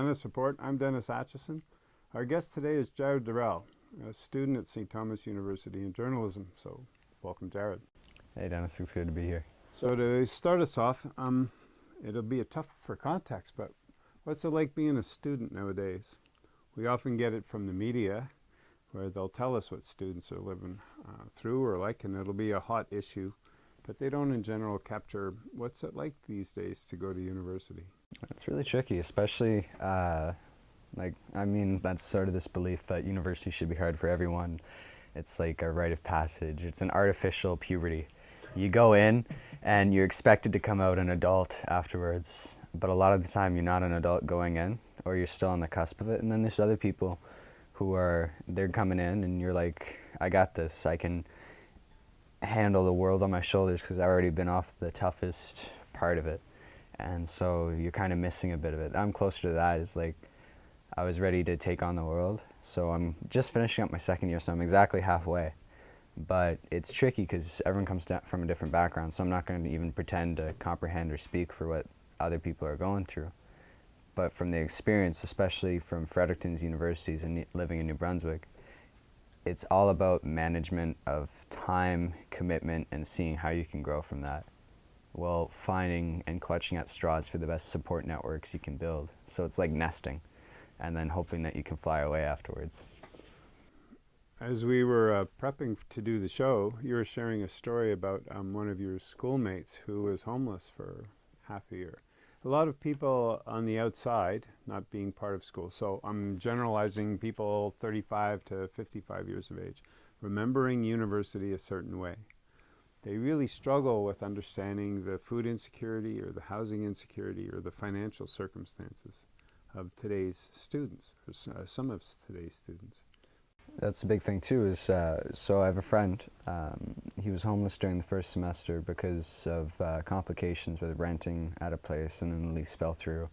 Dennis Report. I'm Dennis Atchison. Our guest today is Jared Durrell, a student at St. Thomas University in journalism. So, welcome, Jared. Hey, Dennis. It's good to be here. So, to start us off, um, it'll be a tough for context, but what's it like being a student nowadays? We often get it from the media, where they'll tell us what students are living uh, through or like, and it'll be a hot issue but they don't in general capture what's it like these days to go to university. It's really tricky, especially uh, like I mean that's sort of this belief that university should be hard for everyone. It's like a rite of passage. It's an artificial puberty. You go in and you're expected to come out an adult afterwards, but a lot of the time you're not an adult going in or you're still on the cusp of it. And then there's other people who are they're coming in and you're like, I got this. I can handle the world on my shoulders because I've already been off the toughest part of it. And so you're kind of missing a bit of it. I'm closer to that. It's like I was ready to take on the world. So I'm just finishing up my second year, so I'm exactly halfway. But it's tricky because everyone comes from a different background, so I'm not going to even pretend to comprehend or speak for what other people are going through. But from the experience, especially from Fredericton's universities and living in New Brunswick, it's all about management of time, commitment, and seeing how you can grow from that while finding and clutching at straws for the best support networks you can build. So it's like nesting and then hoping that you can fly away afterwards. As we were uh, prepping to do the show, you were sharing a story about um, one of your schoolmates who was homeless for half a year a lot of people on the outside, not being part of school, so I'm generalizing people 35 to 55 years of age, remembering university a certain way. They really struggle with understanding the food insecurity or the housing insecurity or the financial circumstances of today's students, or uh, some of today's students. That's a big thing too. Is uh, so I have a friend. Um, he was homeless during the first semester because of uh, complications with renting at a place, and then the lease fell through,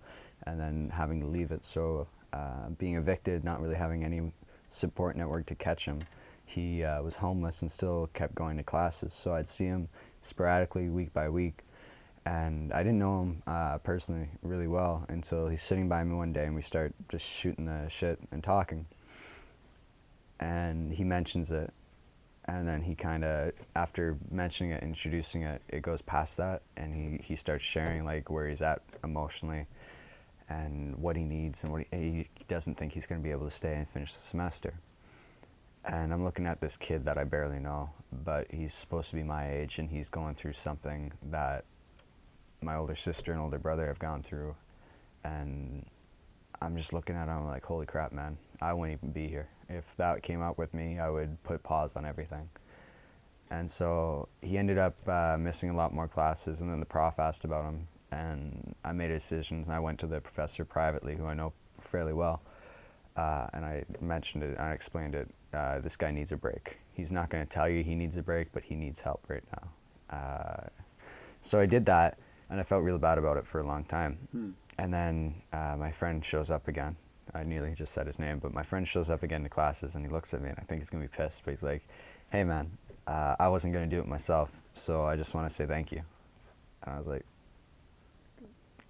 and then having to leave it. So uh, being evicted, not really having any support network to catch him, he uh, was homeless and still kept going to classes. So I'd see him sporadically, week by week, and I didn't know him uh, personally really well until he's sitting by me one day, and we start just shooting the shit and talking and he mentions it and then he kind of after mentioning it introducing it it goes past that and he, he starts sharing like where he's at emotionally and what he needs and what he, he doesn't think he's going to be able to stay and finish the semester and i'm looking at this kid that i barely know but he's supposed to be my age and he's going through something that my older sister and older brother have gone through and i'm just looking at him like holy crap man i wouldn't even be here if that came up with me, I would put pause on everything. And so he ended up uh, missing a lot more classes, and then the prof asked about him, and I made a decision. I went to the professor privately, who I know fairly well, uh, and I mentioned it, I explained it. Uh, this guy needs a break. He's not going to tell you he needs a break, but he needs help right now. Uh, so I did that, and I felt real bad about it for a long time. Hmm. And then uh, my friend shows up again, I nearly just said his name, but my friend shows up again to classes and he looks at me and I think he's gonna be pissed, but he's like, hey man, uh, I wasn't gonna do it myself, so I just wanna say thank you. And I was like,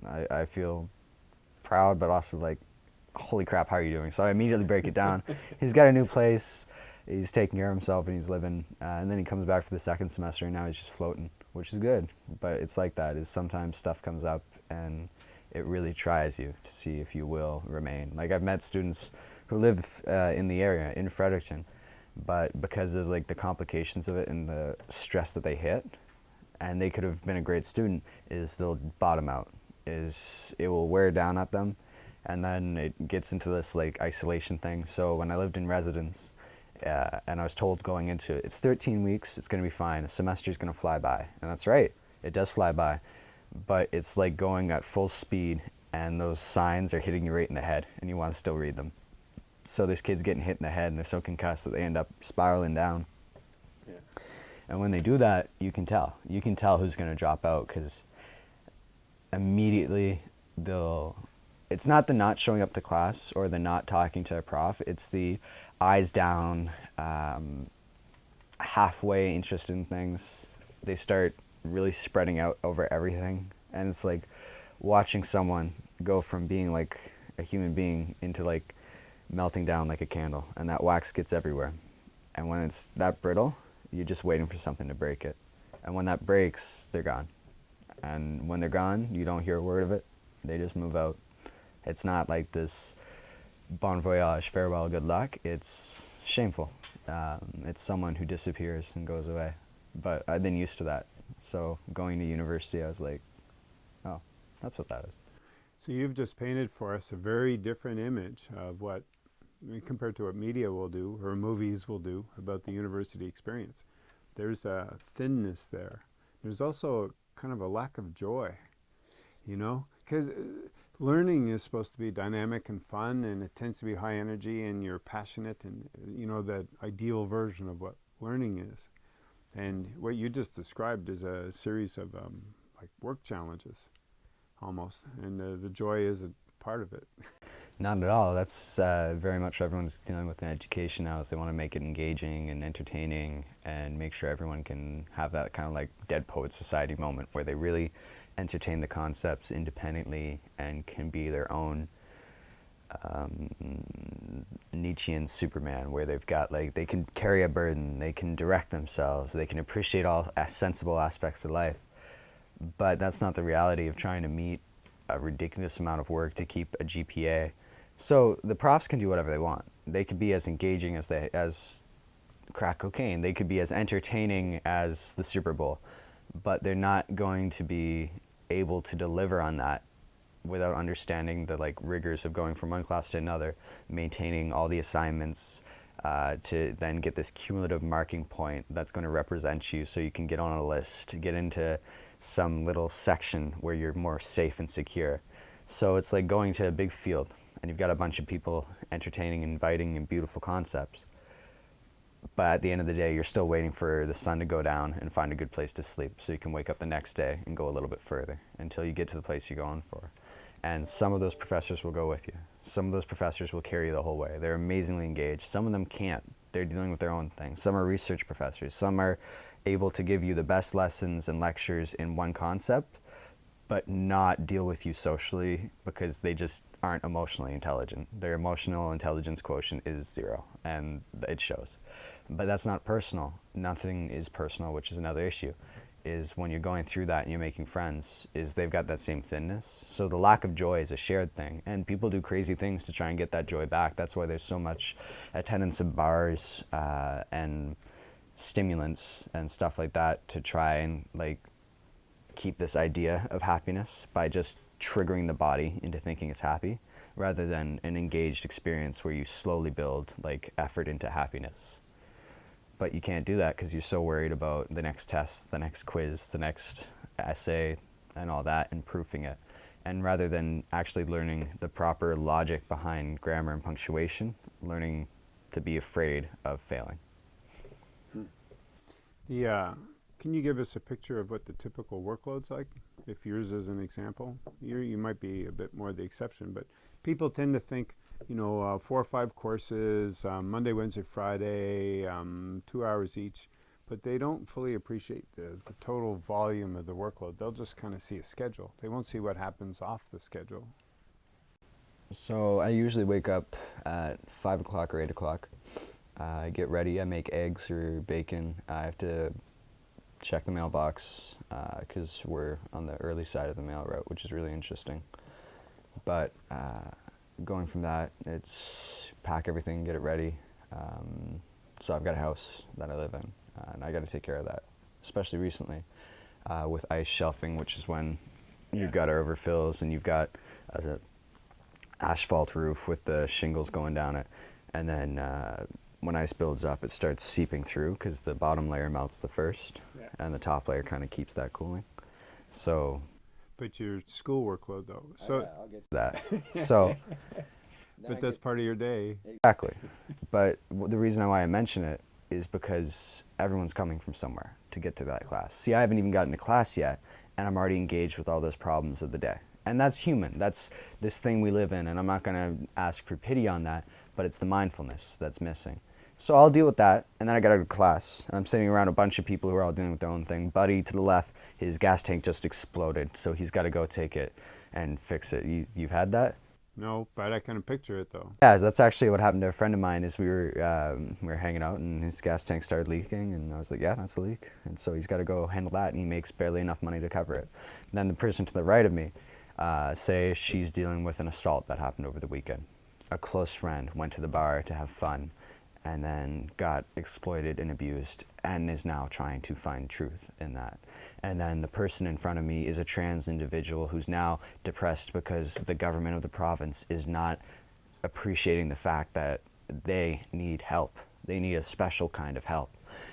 I, I feel proud, but also like, holy crap, how are you doing? So I immediately break it down. he's got a new place, he's taking care of himself and he's living, uh, and then he comes back for the second semester and now he's just floating, which is good. But it's like that, is sometimes stuff comes up and it really tries you to see if you will remain. Like I've met students who live uh, in the area, in Fredericton, but because of like the complications of it and the stress that they hit, and they could have been a great student, is they'll bottom out, is it will wear down at them, and then it gets into this like isolation thing. So when I lived in residence, uh, and I was told going into it, it's 13 weeks, it's going to be fine, a semester is going to fly by, and that's right, it does fly by but it's like going at full speed and those signs are hitting you right in the head and you want to still read them. So there's kids getting hit in the head and they're so concussed that they end up spiraling down. Yeah. And when they do that, you can tell. You can tell who's going to drop out because immediately they'll, it's not the not showing up to class or the not talking to a prof, it's the eyes down, um, halfway interested in things. They start really spreading out over everything. And it's like watching someone go from being like a human being into like melting down like a candle and that wax gets everywhere. And when it's that brittle, you're just waiting for something to break it. And when that breaks, they're gone. And when they're gone, you don't hear a word of it. They just move out. It's not like this bon voyage, farewell, good luck. It's shameful. Um, it's someone who disappears and goes away. But I've been used to that. So going to university, I was like, oh, that's what that is. So you've just painted for us a very different image of what, compared to what media will do or movies will do about the university experience. There's a thinness there. There's also kind of a lack of joy, you know, because uh, learning is supposed to be dynamic and fun and it tends to be high energy and you're passionate and you know that ideal version of what learning is. And what you just described is a series of um, like work challenges almost and uh, the joy is a part of it. Not at all. That's uh, very much everyone's dealing with in education now is they want to make it engaging and entertaining and make sure everyone can have that kind of like dead poet society moment where they really entertain the concepts independently and can be their own um, Nietzschean Superman, where they've got like they can carry a burden, they can direct themselves, they can appreciate all sensible aspects of life. But that's not the reality of trying to meet a ridiculous amount of work to keep a GPA. So the profs can do whatever they want. They could be as engaging as they as crack cocaine. They could be as entertaining as the Super Bowl, but they're not going to be able to deliver on that without understanding the like rigors of going from one class to another, maintaining all the assignments uh, to then get this cumulative marking point that's going to represent you so you can get on a list, get into some little section where you're more safe and secure. So it's like going to a big field and you've got a bunch of people entertaining, inviting, and beautiful concepts but at the end of the day, you're still waiting for the sun to go down and find a good place to sleep so you can wake up the next day and go a little bit further until you get to the place you're going for. And some of those professors will go with you. Some of those professors will carry you the whole way. They're amazingly engaged. Some of them can't. They're dealing with their own thing. Some are research professors. Some are able to give you the best lessons and lectures in one concept, but not deal with you socially because they just aren't emotionally intelligent. Their emotional intelligence quotient is zero, and it shows. But that's not personal. Nothing is personal, which is another issue. Is when you're going through that and you're making friends, is they've got that same thinness. So the lack of joy is a shared thing, and people do crazy things to try and get that joy back. That's why there's so much attendance of bars uh, and stimulants and stuff like that to try and like keep this idea of happiness by just triggering the body into thinking it's happy rather than an engaged experience where you slowly build like effort into happiness but you can't do that because you're so worried about the next test, the next quiz, the next essay, and all that, and proofing it. And rather than actually learning the proper logic behind grammar and punctuation, learning to be afraid of failing. The, uh, can you give us a picture of what the typical workload's like? If yours is an example, you you might be a bit more the exception, but people tend to think you know, uh, four or five courses, um, Monday, Wednesday, Friday, um, two hours each, but they don't fully appreciate the, the total volume of the workload. They'll just kind of see a schedule. They won't see what happens off the schedule. So I usually wake up at 5 o'clock or 8 o'clock. Uh, I get ready, I make eggs or bacon. I have to check the mailbox because uh, we're on the early side of the mail route, which is really interesting. But uh, going from that, it's pack everything, get it ready. Um, so I've got a house that I live in, uh, and I got to take care of that, especially recently uh, with ice shelving, which is when yeah. your gutter overfills and you've got as a asphalt roof with the shingles going down it, and then uh, when ice builds up, it starts seeping through because the bottom layer melts the first, yeah. and the top layer kind of keeps that cooling. So but your school workload though. So okay, I'll get that. so but that's part of your day. Exactly. but the reason why I mention it is because everyone's coming from somewhere to get to that class. See, I haven't even gotten to class yet, and I'm already engaged with all those problems of the day. And that's human. That's this thing we live in, and I'm not going to ask for pity on that, but it's the mindfulness that's missing. So I'll deal with that, and then I got to go to class. And I'm sitting around a bunch of people who are all dealing with their own thing. Buddy to the left, his gas tank just exploded, so he's got to go take it and fix it. You, you've had that? No, but I can picture it though. Yeah, that's actually what happened to a friend of mine. Is we were um, we were hanging out and his gas tank started leaking, and I was like, "Yeah, that's a leak," and so he's got to go handle that, and he makes barely enough money to cover it. And then the person to the right of me, uh, say she's dealing with an assault that happened over the weekend. A close friend went to the bar to have fun, and then got exploited and abused, and is now trying to find truth in that. And then the person in front of me is a trans individual who's now depressed because the government of the province is not appreciating the fact that they need help. They need a special kind of help.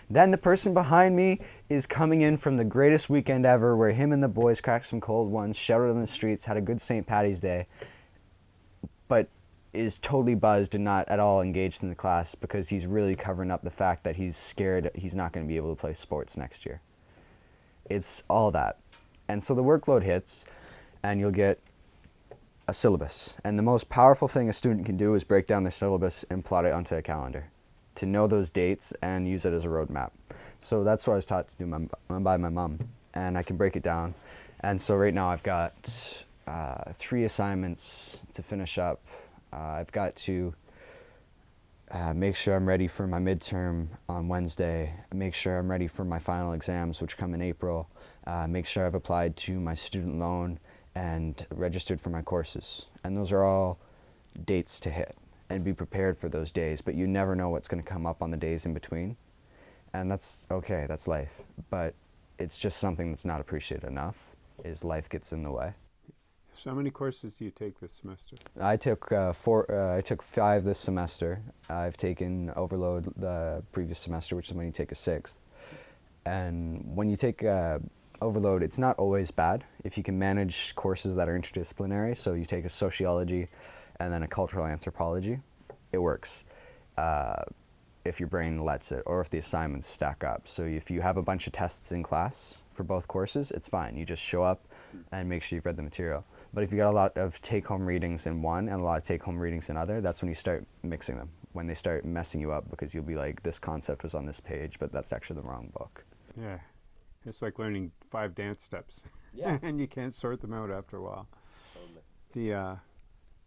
Then the person behind me is coming in from the greatest weekend ever where him and the boys cracked some cold ones, shouted on the streets, had a good St. Patty's Day, but is totally buzzed and not at all engaged in the class because he's really covering up the fact that he's scared he's not going to be able to play sports next year. It's all that. And so the workload hits and you'll get a syllabus. And the most powerful thing a student can do is break down their syllabus and plot it onto a calendar to know those dates and use it as a roadmap. So that's what I was taught to do my, by my mom. And I can break it down. And so right now I've got uh, three assignments to finish up. Uh, I've got to uh, make sure I'm ready for my midterm on Wednesday, make sure I'm ready for my final exams, which come in April, uh, make sure I've applied to my student loan and registered for my courses. And those are all dates to hit and be prepared for those days, but you never know what's going to come up on the days in between. And that's okay, that's life. But it's just something that's not appreciated enough, is life gets in the way. So how many courses do you take this semester? I took uh, four. Uh, I took five this semester. I've taken overload the previous semester, which is when you take a sixth. And when you take uh, overload, it's not always bad if you can manage courses that are interdisciplinary. So you take a sociology, and then a cultural anthropology. It works. Uh, if your brain lets it, or if the assignments stack up. So if you have a bunch of tests in class for both courses, it's fine. You just show up and make sure you've read the material. But if you got a lot of take-home readings in one and a lot of take-home readings in other, that's when you start mixing them. When they start messing you up because you'll be like, this concept was on this page, but that's actually the wrong book. Yeah, it's like learning five dance steps. Yeah. and you can't sort them out after a while. Totally. The uh,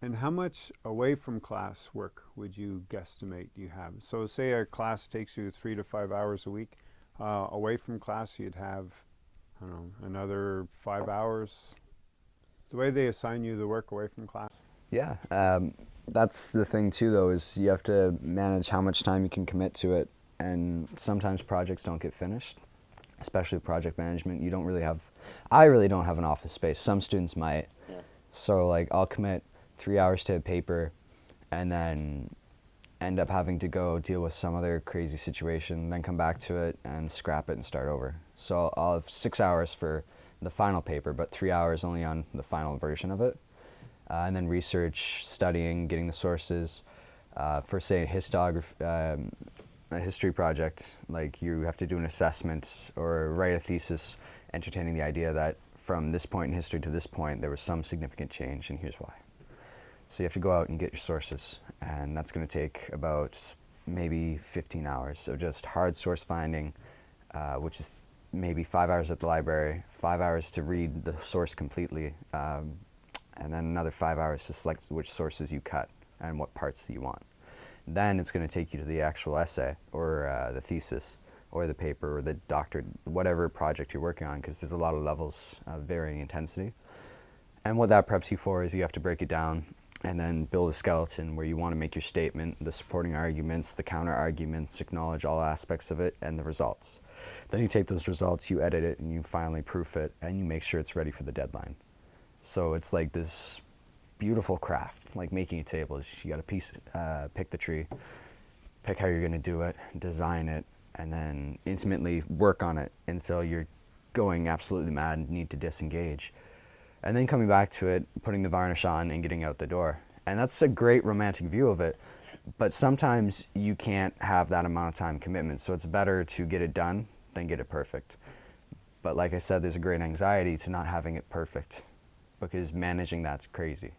and how much away from class work would you guesstimate you have? So say a class takes you three to five hours a week. Uh, away from class, you'd have, I don't know, another five hours the way they assign you the work away from class? Yeah, um, that's the thing too though, is you have to manage how much time you can commit to it. And sometimes projects don't get finished, especially project management. You don't really have, I really don't have an office space. Some students might. Yeah. So like I'll commit three hours to a paper and then end up having to go deal with some other crazy situation, then come back to it and scrap it and start over. So I'll have six hours for the final paper, but three hours only on the final version of it. Uh, and then research, studying, getting the sources. Uh, for say a histography, um, a history project, like you have to do an assessment or write a thesis entertaining the idea that from this point in history to this point there was some significant change and here's why. So you have to go out and get your sources and that's going to take about maybe 15 hours of just hard source finding, uh, which is maybe five hours at the library, five hours to read the source completely, um, and then another five hours to select which sources you cut and what parts you want. Then it's going to take you to the actual essay or uh, the thesis or the paper or the doctorate, whatever project you're working on, because there's a lot of levels of varying intensity. And what that preps you for is you have to break it down and then build a skeleton where you want to make your statement, the supporting arguments, the counter arguments, acknowledge all aspects of it, and the results. Then you take those results, you edit it, and you finally proof it, and you make sure it's ready for the deadline. So it's like this beautiful craft, like making a table. You got to piece, uh, pick the tree, pick how you're going to do it, design it, and then intimately work on it until you're going absolutely mad and need to disengage. And then coming back to it, putting the varnish on and getting out the door. And that's a great romantic view of it but sometimes you can't have that amount of time commitment. So it's better to get it done than get it perfect. But like I said, there's a great anxiety to not having it perfect because managing that's crazy.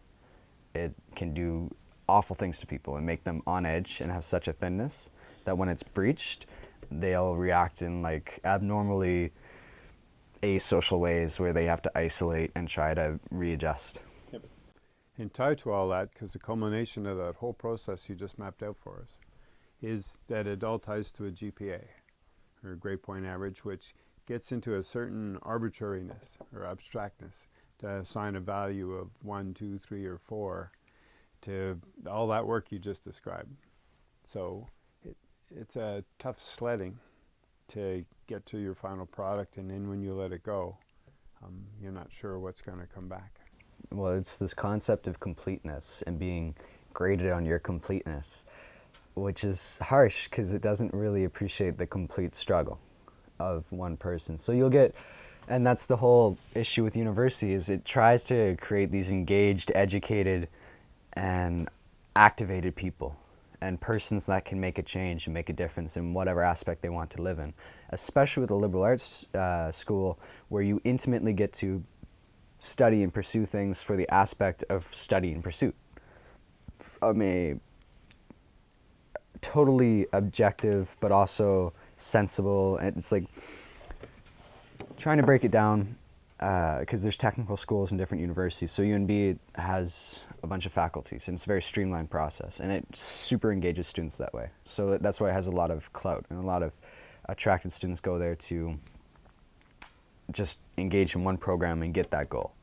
It can do awful things to people and make them on edge and have such a thinness that when it's breached, they'll react in like abnormally asocial ways where they have to isolate and try to readjust. And tied to all that, because the culmination of that whole process you just mapped out for us, is that it all ties to a GPA, or a grade point average, which gets into a certain arbitrariness or abstractness to assign a value of one, two, three, or four to all that work you just described. So it, it's a tough sledding to get to your final product, and then when you let it go, um, you're not sure what's going to come back. Well, it's this concept of completeness and being graded on your completeness, which is harsh because it doesn't really appreciate the complete struggle of one person. So you'll get, and that's the whole issue with university is it tries to create these engaged, educated, and activated people and persons that can make a change and make a difference in whatever aspect they want to live in, especially with a liberal arts uh, school where you intimately get to study and pursue things for the aspect of study and pursuit from a totally objective but also sensible and it's like trying to break it down because uh, there's technical schools in different universities so UNB has a bunch of faculties, and it's a very streamlined process, and it super engages students that way. So that's why it has a lot of clout, and a lot of attracted students go there to just engage in one program and get that goal.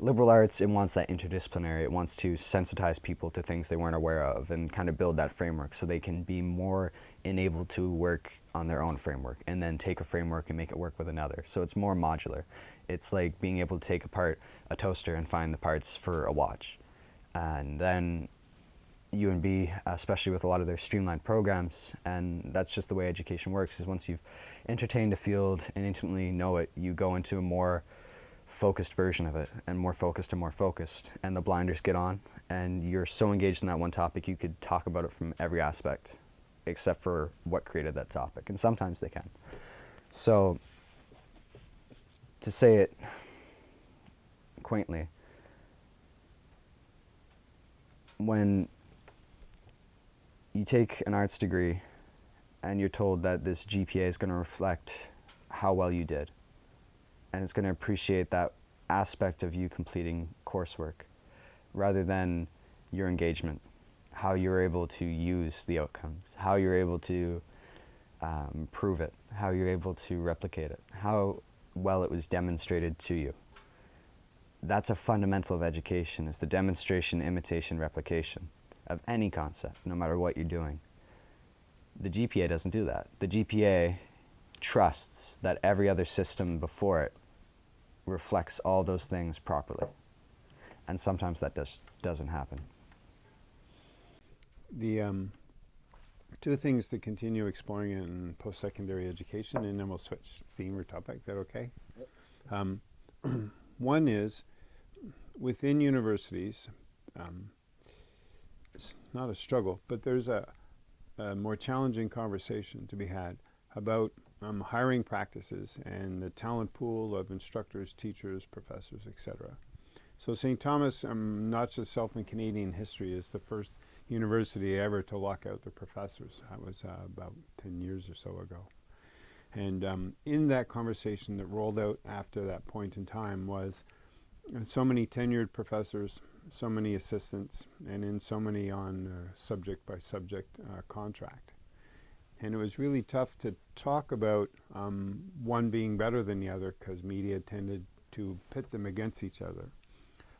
Liberal arts, it wants that interdisciplinary. It wants to sensitize people to things they weren't aware of and kind of build that framework so they can be more enabled to work on their own framework and then take a framework and make it work with another. So it's more modular. It's like being able to take apart a toaster and find the parts for a watch. And then UNB, especially with a lot of their streamlined programs, and that's just the way education works, is once you've entertained the field and intimately know it, you go into a more focused version of it, and more focused and more focused, and the blinders get on, and you're so engaged in that one topic, you could talk about it from every aspect, except for what created that topic, and sometimes they can. So, to say it quaintly, when you take an arts degree and you're told that this GPA is going to reflect how well you did and it's going to appreciate that aspect of you completing coursework rather than your engagement, how you're able to use the outcomes, how you're able to um, prove it, how you're able to replicate it, how well it was demonstrated to you that's a fundamental of education, is the demonstration, imitation, replication of any concept, no matter what you're doing. The GPA doesn't do that. The GPA trusts that every other system before it reflects all those things properly. And sometimes that just doesn't happen. The um, two things to continue exploring in post-secondary education, and then we'll switch theme or topic. Is that okay? Um, one is within universities, um, it's not a struggle, but there's a, a, more challenging conversation to be had about um, hiring practices and the talent pool of instructors, teachers, professors, etc. So St. Thomas, um, not just self in Canadian history, is the first university ever to lock out the professors. That was uh, about 10 years or so ago. And um, in that conversation that rolled out after that point in time was so many tenured professors, so many assistants, and in so many on uh, subject by subject uh, contract. And it was really tough to talk about um, one being better than the other because media tended to pit them against each other.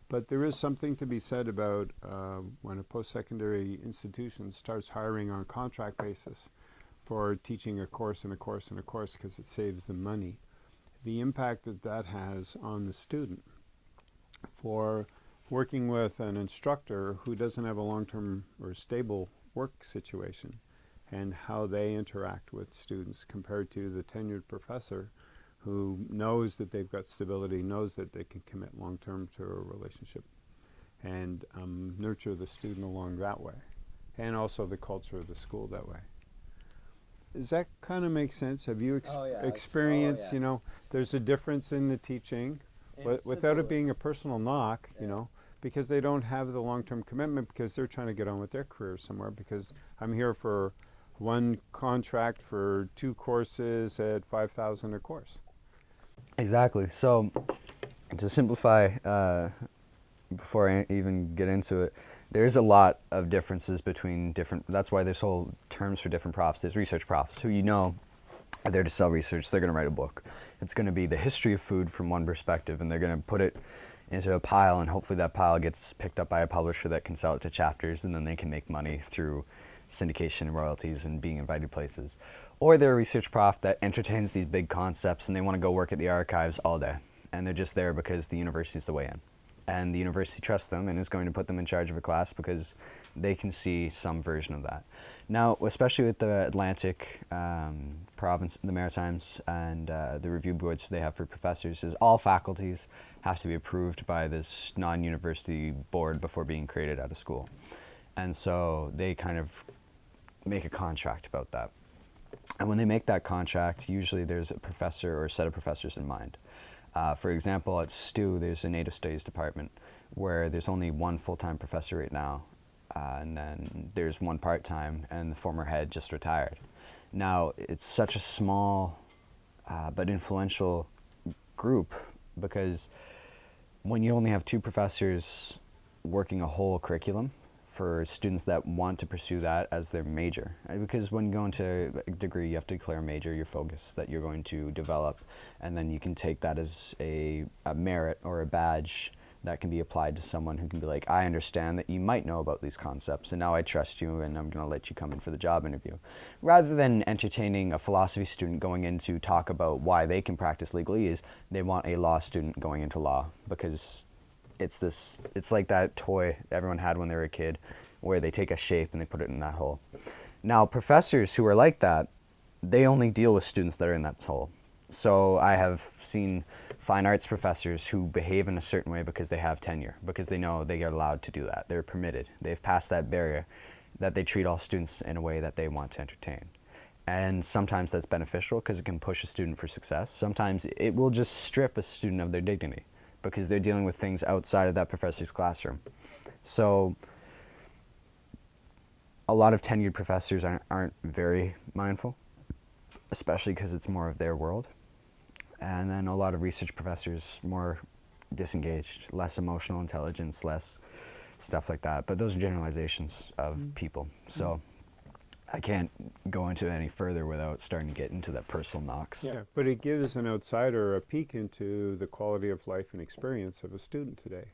But there is something to be said about uh, when a post-secondary institution starts hiring on contract basis for teaching a course and a course and a course because it saves them money. The impact that that has on the student for working with an instructor who doesn't have a long-term or stable work situation and how they interact with students compared to the tenured professor who knows that they've got stability, knows that they can commit long-term to a relationship and um, nurture the student along that way and also the culture of the school that way. Does that kind of make sense? Have you ex oh, yeah. experienced, oh, yeah. you know, there's a difference in the teaching without it being a personal knock, yeah. you know, because they don't have the long-term commitment because they're trying to get on with their career somewhere because I'm here for one contract for two courses at 5,000 a course. Exactly. So to simplify uh, before I even get into it, there's a lot of differences between different. That's why there's whole terms for different profs. There's research profs who you know are there to sell research. They're going to write a book. It's going to be the history of food from one perspective, and they're going to put it into a pile, and hopefully that pile gets picked up by a publisher that can sell it to chapters, and then they can make money through syndication and royalties and being invited places. Or they're a research prof that entertains these big concepts and they want to go work at the archives all day. And they're just there because the university university's the way in. And the university trusts them and is going to put them in charge of a class because they can see some version of that. Now, especially with the Atlantic um, province, the Maritimes, and uh, the review boards they have for professors, is all faculties have to be approved by this non-university board before being created at a school. And so they kind of make a contract about that. And when they make that contract, usually there's a professor or a set of professors in mind. Uh, for example, at STU, there's a Native Studies department where there's only one full-time professor right now, uh, and then there's one part-time, and the former head just retired. Now, it's such a small uh, but influential group because when you only have two professors working a whole curriculum, for students that want to pursue that as their major. Uh, because when you go into a degree, you have to declare a major, your focus that you're going to develop, and then you can take that as a, a merit or a badge that can be applied to someone who can be like, I understand that you might know about these concepts, and now I trust you, and I'm going to let you come in for the job interview. Rather than entertaining a philosophy student going in to talk about why they can practice legalese, they want a law student going into law because it's this, it's like that toy everyone had when they were a kid where they take a shape and they put it in that hole. Now, professors who are like that, they only deal with students that are in that hole. So I have seen fine arts professors who behave in a certain way because they have tenure, because they know they are allowed to do that. They're permitted. They've passed that barrier that they treat all students in a way that they want to entertain. And sometimes that's beneficial because it can push a student for success. Sometimes it will just strip a student of their dignity because they're dealing with things outside of that professor's classroom. So a lot of tenured professors aren't, aren't very mindful, especially because it's more of their world. And then a lot of research professors more disengaged, less emotional intelligence, less stuff like that. But those are generalizations of mm. people. So I can't go into it any further without starting to get into that personal knocks. Yeah, but it gives an outsider a peek into the quality of life and experience of a student today,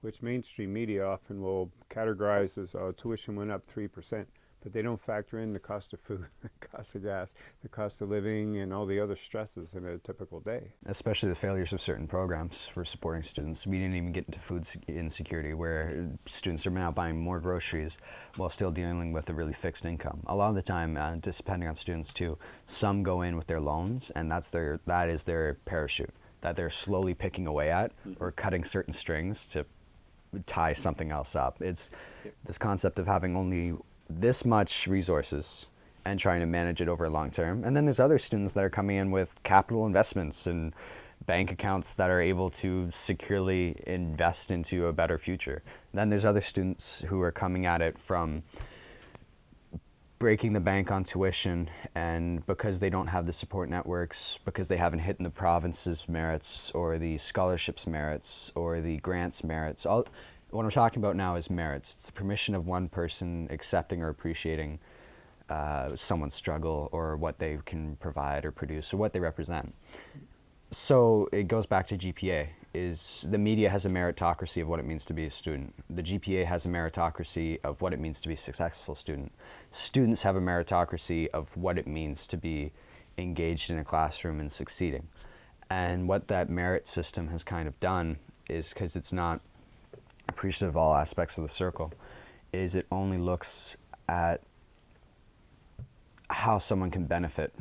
which mainstream media often will categorize as oh, tuition went up 3% but they don't factor in the cost of food, the cost of gas, the cost of living, and all the other stresses in a typical day. Especially the failures of certain programs for supporting students. We didn't even get into food insecurity, where students are now buying more groceries while still dealing with a really fixed income. A lot of the time, uh, depending on students too, some go in with their loans, and that's their that is their parachute that they're slowly picking away at mm -hmm. or cutting certain strings to tie something else up. It's this concept of having only this much resources and trying to manage it over a long term. And then there's other students that are coming in with capital investments and bank accounts that are able to securely invest into a better future. Then there's other students who are coming at it from breaking the bank on tuition and because they don't have the support networks, because they haven't hit in the province's merits or the scholarships merits or the grants merits, all, what I'm talking about now is merits. It's the permission of one person accepting or appreciating uh, someone's struggle or what they can provide or produce or what they represent. So it goes back to GPA, is the media has a meritocracy of what it means to be a student. The GPA has a meritocracy of what it means to be a successful student. Students have a meritocracy of what it means to be engaged in a classroom and succeeding. And what that merit system has kind of done is because it's not appreciative of all aspects of the circle is it only looks at how someone can benefit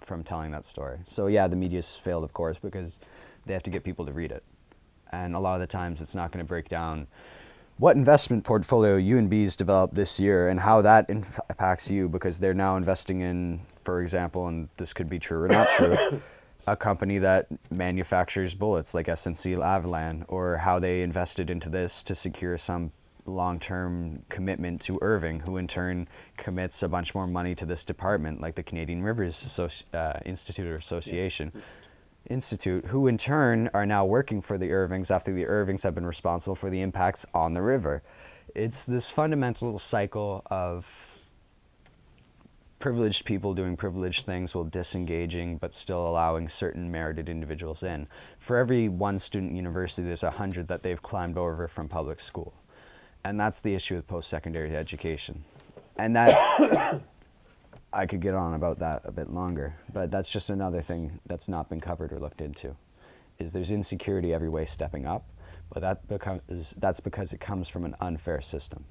from telling that story. So yeah, the media's failed, of course, because they have to get people to read it. And a lot of the times it's not going to break down what investment portfolio UNB's developed this year and how that impacts you because they're now investing in, for example, and this could be true or not true, a company that manufactures bullets like SNC Lavalin or how they invested into this to secure some long-term commitment to Irving, who in turn commits a bunch more money to this department, like the Canadian Rivers Associ uh, Institute or Association. Yeah. Institute, who in turn are now working for the Irvings after the Irvings have been responsible for the impacts on the river. It's this fundamental cycle of privileged people doing privileged things while disengaging but still allowing certain merited individuals in. For every one student university, there's a hundred that they've climbed over from public school. And that's the issue with post-secondary education. And that, I could get on about that a bit longer, but that's just another thing that's not been covered or looked into, is there's insecurity every way stepping up, but that becomes, that's because it comes from an unfair system.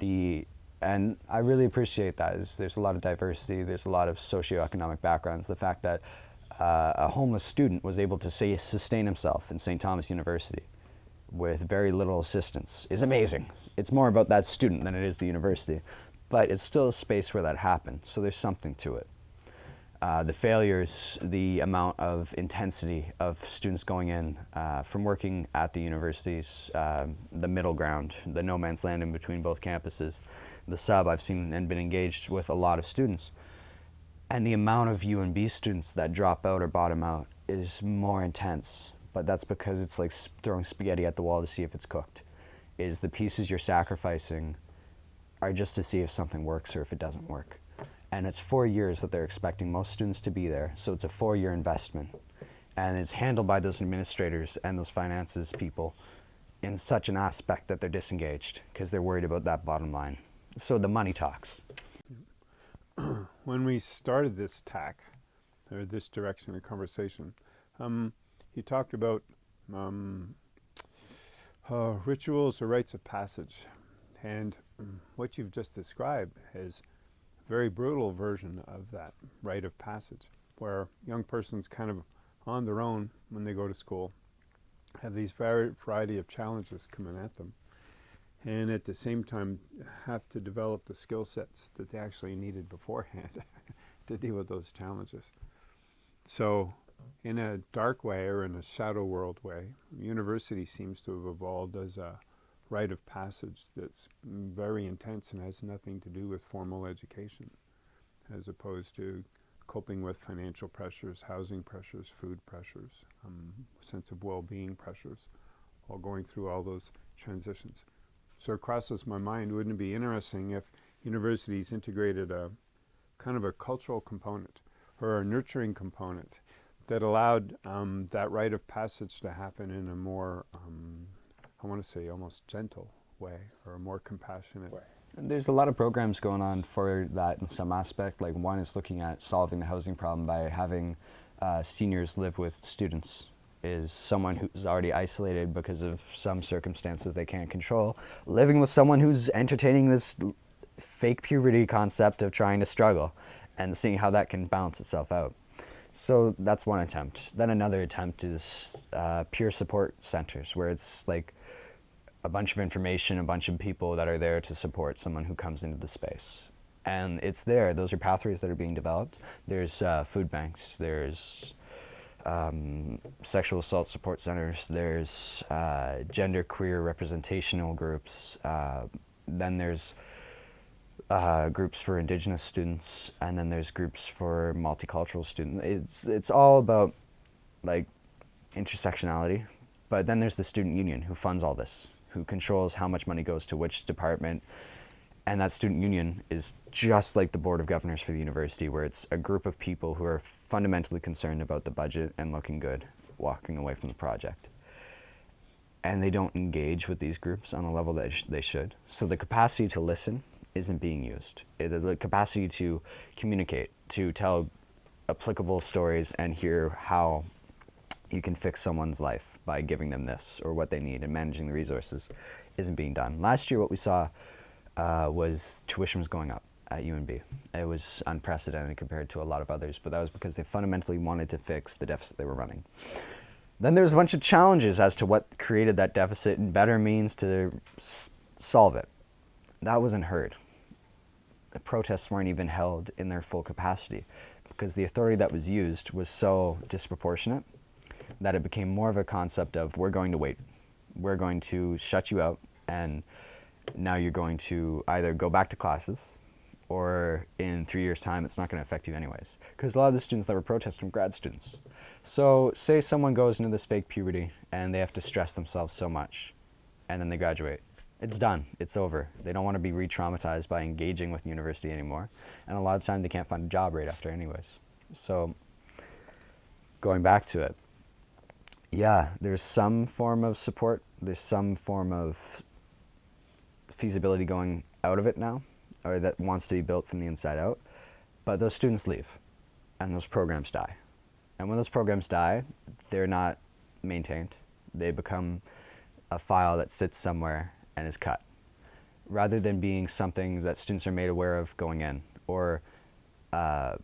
The and I really appreciate that. Is there's a lot of diversity, there's a lot of socioeconomic backgrounds. The fact that uh, a homeless student was able to say, sustain himself in St. Thomas University with very little assistance is amazing. It's more about that student than it is the university, but it's still a space where that happened, so there's something to it. Uh, the failures, the amount of intensity of students going in uh, from working at the universities, uh, the middle ground, the no man's land in between both campuses, the sub I've seen and been engaged with a lot of students. And the amount of UNB students that drop out or bottom out is more intense, but that's because it's like throwing spaghetti at the wall to see if it's cooked. Is the pieces you're sacrificing are just to see if something works or if it doesn't work. And it's four years that they're expecting most students to be there, so it's a four-year investment. And it's handled by those administrators and those finances people in such an aspect that they're disengaged because they're worried about that bottom line. So the money talks. when we started this tack, or this direction of conversation, um, he talked about um, uh, rituals or rites of passage. And um, what you've just described is a very brutal version of that rite of passage, where young persons kind of on their own when they go to school have these variety of challenges coming at them and at the same time have to develop the skill sets that they actually needed beforehand to deal with those challenges. So in a dark way or in a shadow world way, university seems to have evolved as a rite of passage that's very intense and has nothing to do with formal education, as opposed to coping with financial pressures, housing pressures, food pressures, um, sense of well-being pressures, while going through all those transitions. So it crosses my mind, wouldn't it be interesting if universities integrated a kind of a cultural component or a nurturing component that allowed um, that rite of passage to happen in a more um, I want to say almost gentle way or a more compassionate way. And there's a lot of programs going on for that in some aspect. Like one is looking at solving the housing problem by having uh, seniors live with students is someone who's already isolated because of some circumstances they can't control, living with someone who's entertaining this fake puberty concept of trying to struggle and seeing how that can balance itself out. So that's one attempt. Then another attempt is uh, peer support centers where it's like a bunch of information, a bunch of people that are there to support someone who comes into the space. And it's there. Those are pathways that are being developed. There's uh, food banks. There's um, sexual assault support centers. There's uh, gender queer representational groups. Uh, then there's uh, groups for indigenous students, and then there's groups for multicultural students. It's, it's all about like intersectionality, but then there's the student union who funds all this who controls how much money goes to which department. And that student union is just like the Board of Governors for the university, where it's a group of people who are fundamentally concerned about the budget and looking good, walking away from the project. And they don't engage with these groups on a level that they should. So the capacity to listen isn't being used. Uh, the capacity to communicate, to tell applicable stories and hear how you can fix someone's life by giving them this or what they need and managing the resources isn't being done. Last year what we saw uh, was tuition was going up at UNB. It was unprecedented compared to a lot of others, but that was because they fundamentally wanted to fix the deficit they were running. Then there's a bunch of challenges as to what created that deficit and better means to solve it. That wasn't heard. The protests weren't even held in their full capacity because the authority that was used was so disproportionate that it became more of a concept of we're going to wait. We're going to shut you out and now you're going to either go back to classes or in three years' time, it's not going to affect you anyways. Because a lot of the students that were protesting grad students. So say someone goes into this fake puberty and they have to stress themselves so much, and then they graduate. It's done. It's over. They don't want to be re-traumatized by engaging with university anymore. And a lot of times they can't find a job right after anyways. So going back to it, yeah, there's some form of support. There's some form of feasibility going out of it now, or that wants to be built from the inside out. But those students leave, and those programs die. And when those programs die, they're not maintained. They become a file that sits somewhere and is cut, rather than being something that students are made aware of going in, or uh,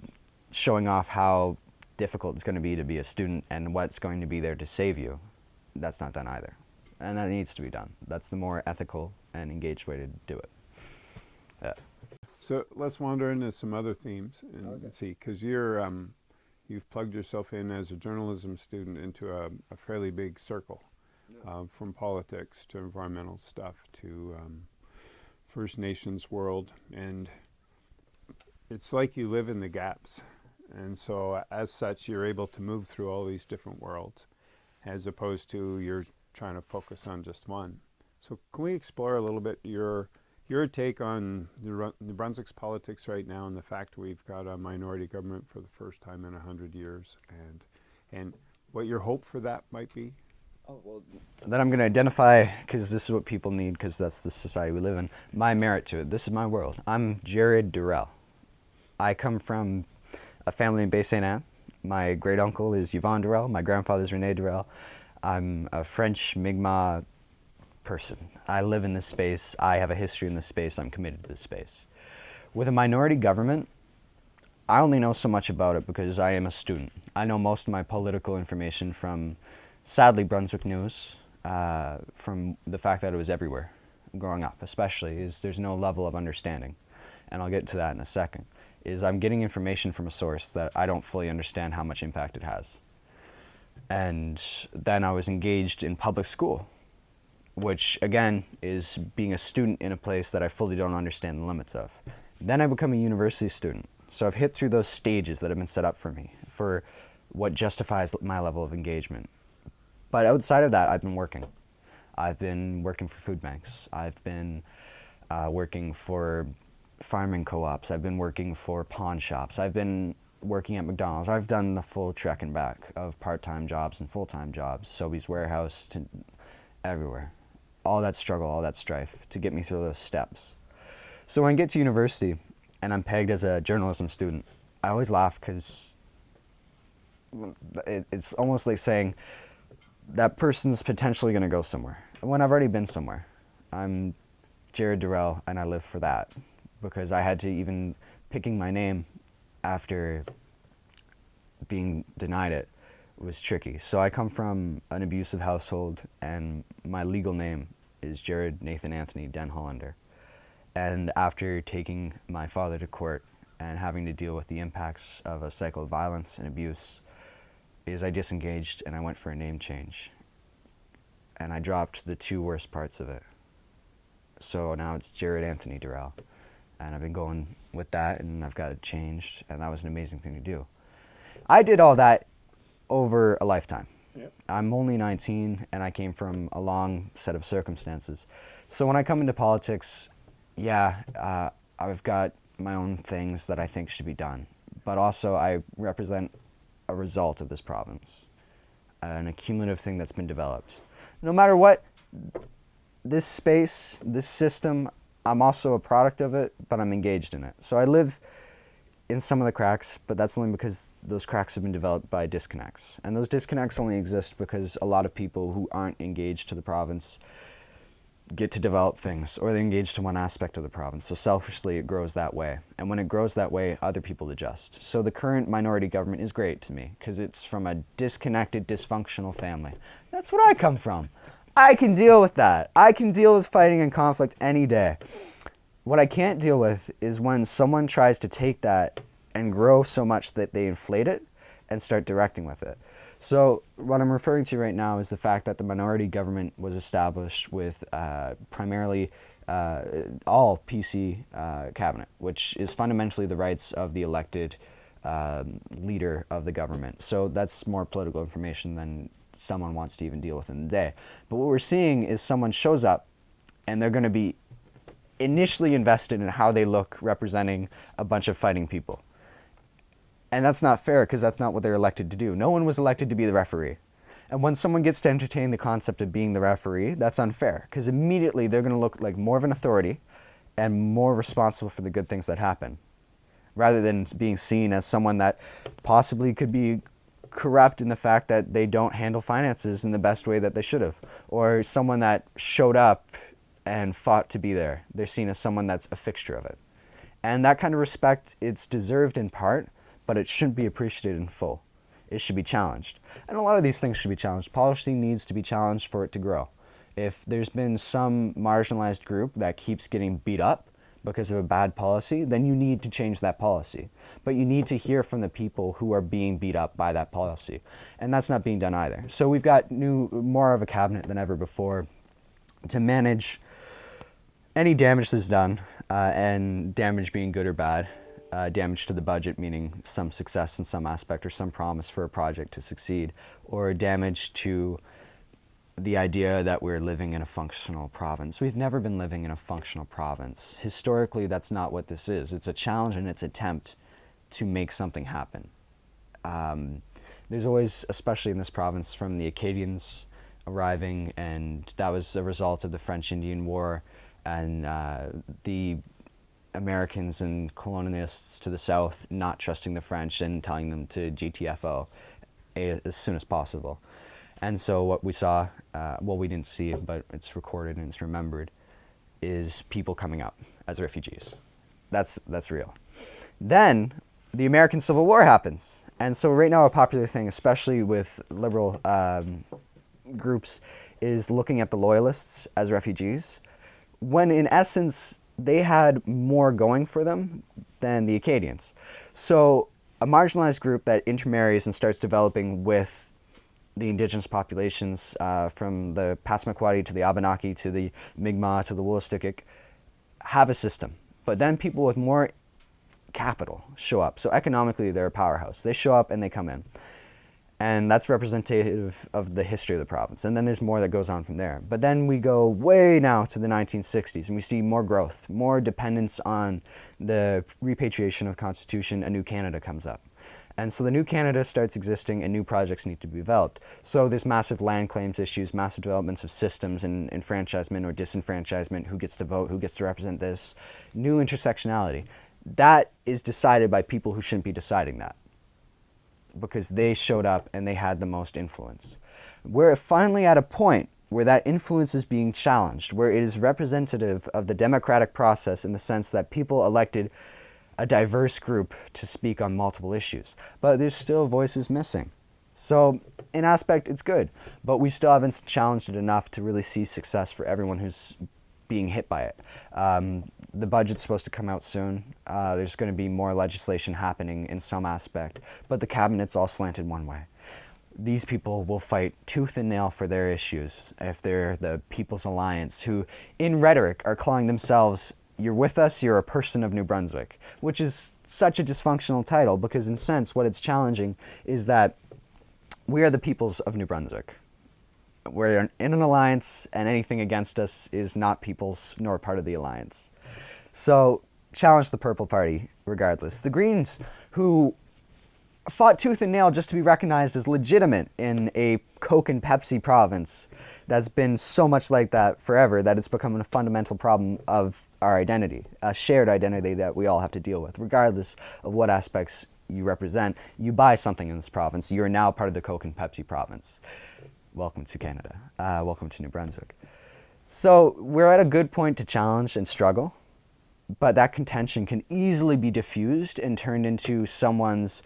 showing off how difficult it's going to be to be a student and what's going to be there to save you. That's not done either. And that needs to be done. That's the more ethical and engaged way to do it. Yeah. So let's wander into some other themes and Okay. see, because you're um, you've plugged yourself in as a journalism student into a, a fairly big circle, uh, from politics to environmental stuff to um, First Nations world, and it's like you live in the gaps, and so as such, you're able to move through all these different worlds, as opposed to you're trying to focus on just one. So can we explore a little bit your your take on New New Brunswick's politics right now and the fact we've got a minority government for the first time in a hundred years, and and what your hope for that might be? Oh, well, Then I'm going to identify, because this is what people need, because that's the society we live in, my merit to it. This is my world. I'm Jared Durrell. I come from a family in Bay St. Anne. My great uncle is Yvonne Durrell. My grandfather is Rene Durrell. I'm a French Mi'kmaq person. I live in this space. I have a history in this space. I'm committed to this space. With a minority government, I only know so much about it because I am a student. I know most of my political information from, sadly, Brunswick News, uh, from the fact that it was everywhere growing up, especially, is there's no level of understanding. And I'll get to that in a second. Is I'm getting information from a source that I don't fully understand how much impact it has. And then I was engaged in public school, which again is being a student in a place that I fully don't understand the limits of. Then I become a university student. So I've hit through those stages that have been set up for me for what justifies my level of engagement. But outside of that, I've been working. I've been working for food banks. I've been uh, working for farming co-ops. I've been working for pawn shops. I've been working at McDonald's. I've done the full trek and back of part-time jobs and full-time jobs, Sobeys warehouse to everywhere. All that struggle, all that strife to get me through those steps. So when I get to university and I'm pegged as a journalism student, I always laugh because it, it's almost like saying that person's potentially going to go somewhere. When I've already been somewhere. I'm Jared Durrell and I live for that because I had to even picking my name after being denied it was tricky. So I come from an abusive household and my legal name is Jared Nathan Anthony Den Hollander. And after taking my father to court and having to deal with the impacts of a cycle of violence and abuse, is I disengaged and I went for a name change. And I dropped the two worst parts of it. So now it's Jared Anthony Durrell. And I've been going with that and I've got it changed and that was an amazing thing to do. I did all that over a lifetime. Yep. I'm only 19 and I came from a long set of circumstances. So when I come into politics, yeah, uh, I've got my own things that I think should be done. But also I represent a result of this province, an accumulative thing that's been developed. No matter what, this space, this system, I'm also a product of it, but I'm engaged in it. So I live in some of the cracks, but that's only because those cracks have been developed by disconnects. And those disconnects only exist because a lot of people who aren't engaged to the province get to develop things or they're engaged to one aspect of the province. So selfishly it grows that way. And when it grows that way, other people adjust. So the current minority government is great to me because it's from a disconnected, dysfunctional family. That's what I come from. I can deal with that. I can deal with fighting and conflict any day. What I can't deal with is when someone tries to take that and grow so much that they inflate it and start directing with it. So what I'm referring to right now is the fact that the minority government was established with uh, primarily uh, all PC uh, cabinet, which is fundamentally the rights of the elected um, leader of the government. So that's more political information than someone wants to even deal with in the day. But what we're seeing is someone shows up and they're going to be initially invested in how they look representing a bunch of fighting people. And that's not fair because that's not what they're elected to do. No one was elected to be the referee. And when someone gets to entertain the concept of being the referee, that's unfair because immediately they're going to look like more of an authority and more responsible for the good things that happen rather than being seen as someone that possibly could be corrupt in the fact that they don't handle finances in the best way that they should have or someone that showed up and fought to be there. They're seen as someone that's a fixture of it. And that kind of respect, it's deserved in part, but it shouldn't be appreciated in full it should be challenged. And a lot of these things should be challenged. Policy needs to be challenged for it to grow. If there's been some marginalized group that keeps getting beat up because of a bad policy, then you need to change that policy. But you need to hear from the people who are being beat up by that policy. And that's not being done either. So we've got new, more of a cabinet than ever before to manage any damage that's done, uh, and damage being good or bad, uh, damage to the budget, meaning some success in some aspect or some promise for a project to succeed, or damage to the idea that we're living in a functional province. We've never been living in a functional province. Historically, that's not what this is. It's a challenge and it's attempt to make something happen. Um, there's always, especially in this province, from the Acadians arriving, and that was a result of the French-Indian War and uh, the Americans and colonialists to the south not trusting the French and telling them to GTFO as soon as possible. And so what we saw, uh, well, we didn't see it, but it's recorded and it's remembered, is people coming up as refugees. That's, that's real. Then the American Civil War happens. And so right now a popular thing, especially with liberal um, groups, is looking at the loyalists as refugees, when in essence they had more going for them than the Acadians. So a marginalized group that intermarries and starts developing with the indigenous populations uh, from the Passamaquoddy to the Abenaki to the Mi'kmaq to the Wolastoqiyik have a system. But then people with more capital show up. So economically, they're a powerhouse. They show up and they come in and that's representative of the history of the province. And then there's more that goes on from there. But then we go way now to the 1960s, and we see more growth, more dependence on the repatriation of Constitution, a new Canada comes up. And so the new Canada starts existing and new projects need to be developed. So there's massive land claims issues, massive developments of systems and enfranchisement or disenfranchisement, who gets to vote, who gets to represent this, new intersectionality. That is decided by people who shouldn't be deciding that because they showed up and they had the most influence. We're finally at a point where that influence is being challenged, where it is representative of the democratic process in the sense that people elected a diverse group to speak on multiple issues. But there's still voices missing. So in aspect, it's good, but we still haven't challenged it enough to really see success for everyone who's being hit by it. Um, the budget's supposed to come out soon. Uh, there's going to be more legislation happening in some aspect, but the cabinet's all slanted one way. These people will fight tooth and nail for their issues if they're the People's Alliance, who in rhetoric are calling themselves, you're with us, you're a person of New Brunswick, which is such a dysfunctional title because in sense what it's challenging is that we are the peoples of New Brunswick we're in an alliance and anything against us is not people's nor part of the alliance. So challenge the Purple Party regardless. The Greens, who fought tooth and nail just to be recognized as legitimate in a Coke and Pepsi province that's been so much like that forever that it's become a fundamental problem of our identity, a shared identity that we all have to deal with, regardless of what aspects you represent. You buy something in this province, you're now part of the Coke and Pepsi province welcome to Canada. Uh, welcome to New Brunswick. So we're at a good point to challenge and struggle, but that contention can easily be diffused and turned into someone's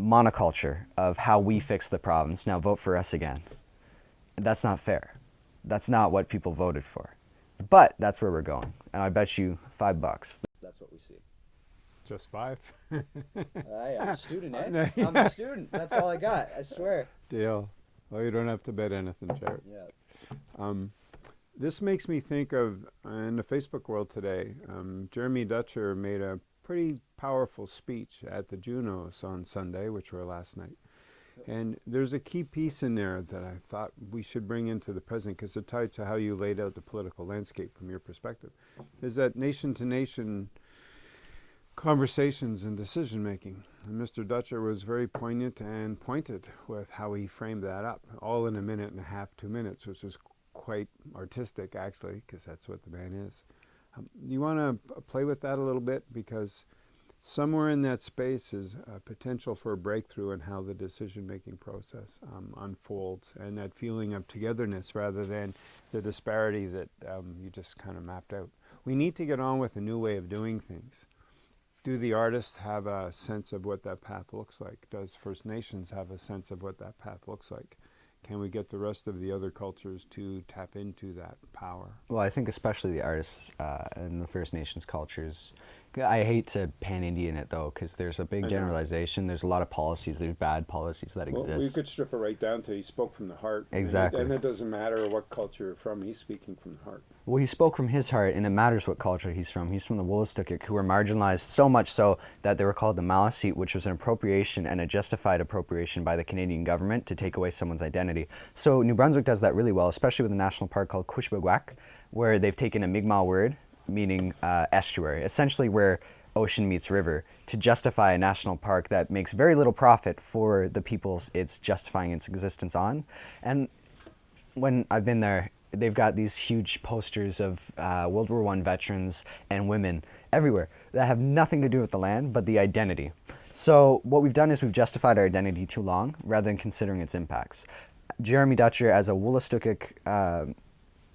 monoculture of how we fix the province. Now vote for us again. That's not fair. That's not what people voted for. But that's where we're going. And I bet you five bucks. That's what we see. Just five? I, I'm a student, eh? I'm a student. That's all I got. I swear. Deal. Well, you don't have to bet anything, Jared. Yeah. Um, this makes me think of uh, in the Facebook world today. Um, Jeremy Dutcher made a pretty powerful speech at the Junos on Sunday, which were last night. And there's a key piece in there that I thought we should bring into the present because it tied to how you laid out the political landscape from your perspective. Is that nation to nation conversations and decision making. And Mr. Dutcher was very poignant and pointed with how he framed that up, all in a minute and a half, two minutes, which was quite artistic actually, because that's what the man is. Um, you want to play with that a little bit because somewhere in that space is a potential for a breakthrough in how the decision making process um, unfolds and that feeling of togetherness rather than the disparity that um, you just kind of mapped out. We need to get on with a new way of doing things do the artists have a sense of what that path looks like? Does First Nations have a sense of what that path looks like? Can we get the rest of the other cultures to tap into that power? Well, I think especially the artists uh, and the First Nations cultures I hate to pan-Indian it though, because there's a big generalization. There's a lot of policies. There's bad policies that well, exist. We could strip it right down to he spoke from the heart. Exactly. And it, and it, doesn't matter what culture you're from. He's speaking from the heart. Well, he spoke from his heart, and it matters what culture he's from. He's from the Wolastoqiyik, who were marginalized so much so that they were called the Maliseet, which was an appropriation and a justified appropriation by the Canadian government to take away someone's identity. So New Brunswick does that really well, especially with a national park called Kouchibouguac, where they've taken a Mi'kmaq word meaning uh, estuary, essentially where ocean meets river, to justify a national park that makes very little profit for the peoples it's justifying its existence on. And when I've been there, they've got these huge posters of uh, World War I veterans and women everywhere that have nothing to do with the land but the identity. So what we've done is we've justified our identity too long rather than considering its impacts. Jeremy Dutcher, as a Wolastoqiyik uh,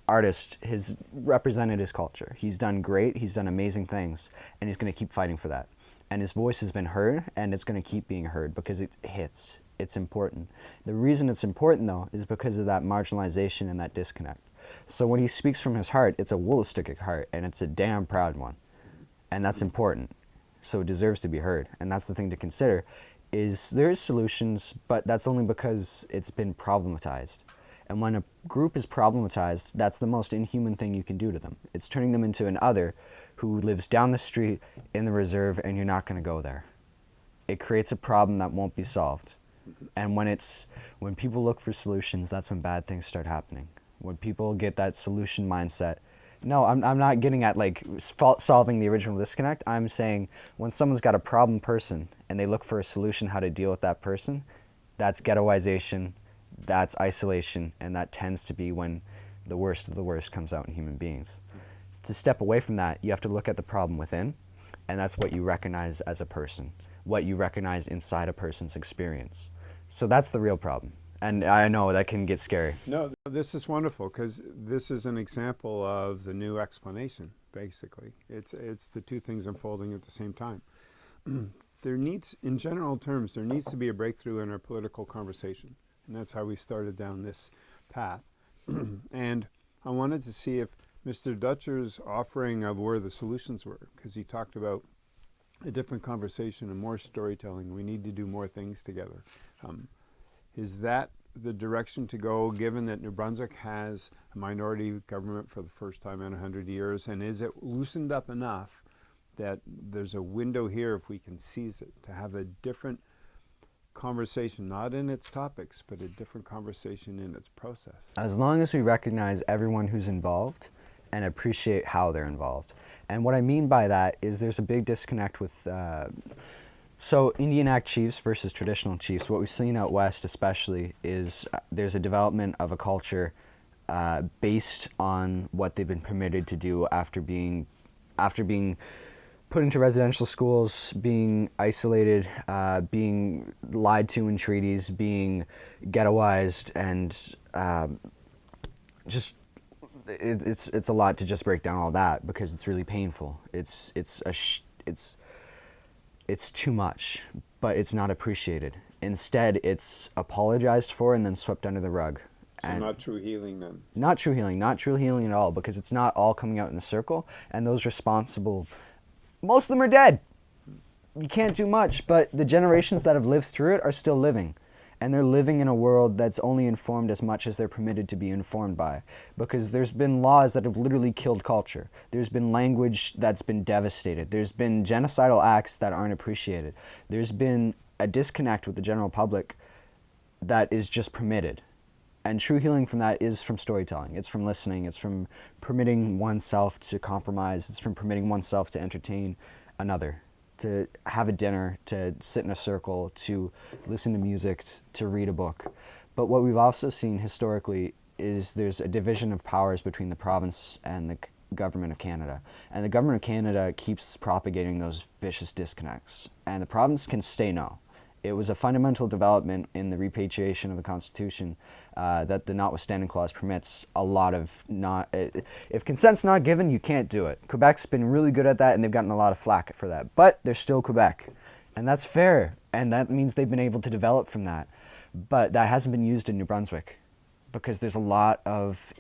artist has represented his culture. He's done great, he's done amazing things, and he's going to keep fighting for that. And his voice has been heard, and it's going to keep being heard because it hits. It's important. The reason it's important, though, is because of that marginalization and that disconnect. So when he speaks from his heart, it's a Wolastoqiyik heart, and it's a damn proud one. And that's important. So it deserves to be heard. And that's the thing to consider, is there is solutions, but that's only because it's been problematized. And when a group is problematized, that's the most inhuman thing you can do to them. It's turning them into an other who lives down the street in the reserve and you're not going to go there. It creates a problem that won't be solved. And when it's when people look for solutions, that's when bad things start happening. When people get that solution mindset, no, I'm, I'm not getting at like solving the original disconnect. I'm saying when someone's got a problem person and they look for a solution how to deal with that person, that's ghettoization, that's isolation, and that tends to be when the worst of the worst comes out in human beings. To step away from that, you have to look at the problem within, and that's what you recognize as a person, what you recognize inside a person's experience. So that's the real problem. And I know that can get scary. No, this is wonderful because this is an example of the new explanation, basically. It's, it's the two things unfolding at the same time. there needs, in general terms, there needs to be a breakthrough in our political conversation. And that's how we started down this path. and I wanted to see if Mr. Dutcher's offering of where the solutions were, because he talked about a different conversation and more storytelling. We need to do more things together. Um, is that the direction to go, given that New Brunswick has a minority government for the first time in 100 years? And is it loosened up enough that there's a window here, if we can seize it, to have a different conversation, not in its topics, but a different conversation in its process. As long as we recognize everyone who's involved and appreciate how they're involved. And what I mean by that is there's a big disconnect with, uh, so Indian Act chiefs versus traditional chiefs, what we've seen out west especially is uh, there's a development of a culture uh, based on what they've been permitted to do after being, after being put into residential schools, being isolated, uh, being lied to in treaties, being ghettoized, and um, just it, it's it's a lot to just break down all that because it's really painful. It's it's a it's it's too much, but it's not appreciated. Instead, it's apologized for and then swept under the rug. So and not true healing then? Not true healing, not true healing at all, because it's not all coming out in a circle, and those responsible most of them are dead. You can't do much, but the generations that have lived through it are still living. and they're living in a world that's only informed as much as they're permitted to be informed by. Because there's been laws that have literally killed culture. There's been language that's been devastated. There's been genocidal acts that aren't appreciated. There's been a disconnect with the general public that is just permitted and true healing from that is from storytelling it's from listening it's from permitting oneself to compromise it's from permitting oneself to entertain another to have a dinner, to sit in a circle, to listen to music, to read a book. But what we've also seen historically is there's a division of powers between the province and the government of Canada. And the government of Canada keeps propagating those vicious disconnects. And the province can stay no it was a fundamental development in the repatriation of the Constitution uh, that the notwithstanding clause permits a lot of not. Uh, if consent's not given, you can't do it. Quebec's been really good at that, and they've gotten a lot of flack for that. But they're still Quebec, and that's fair, and that means they've been able to develop from that. But that hasn't been used in New Brunswick because there's a lot of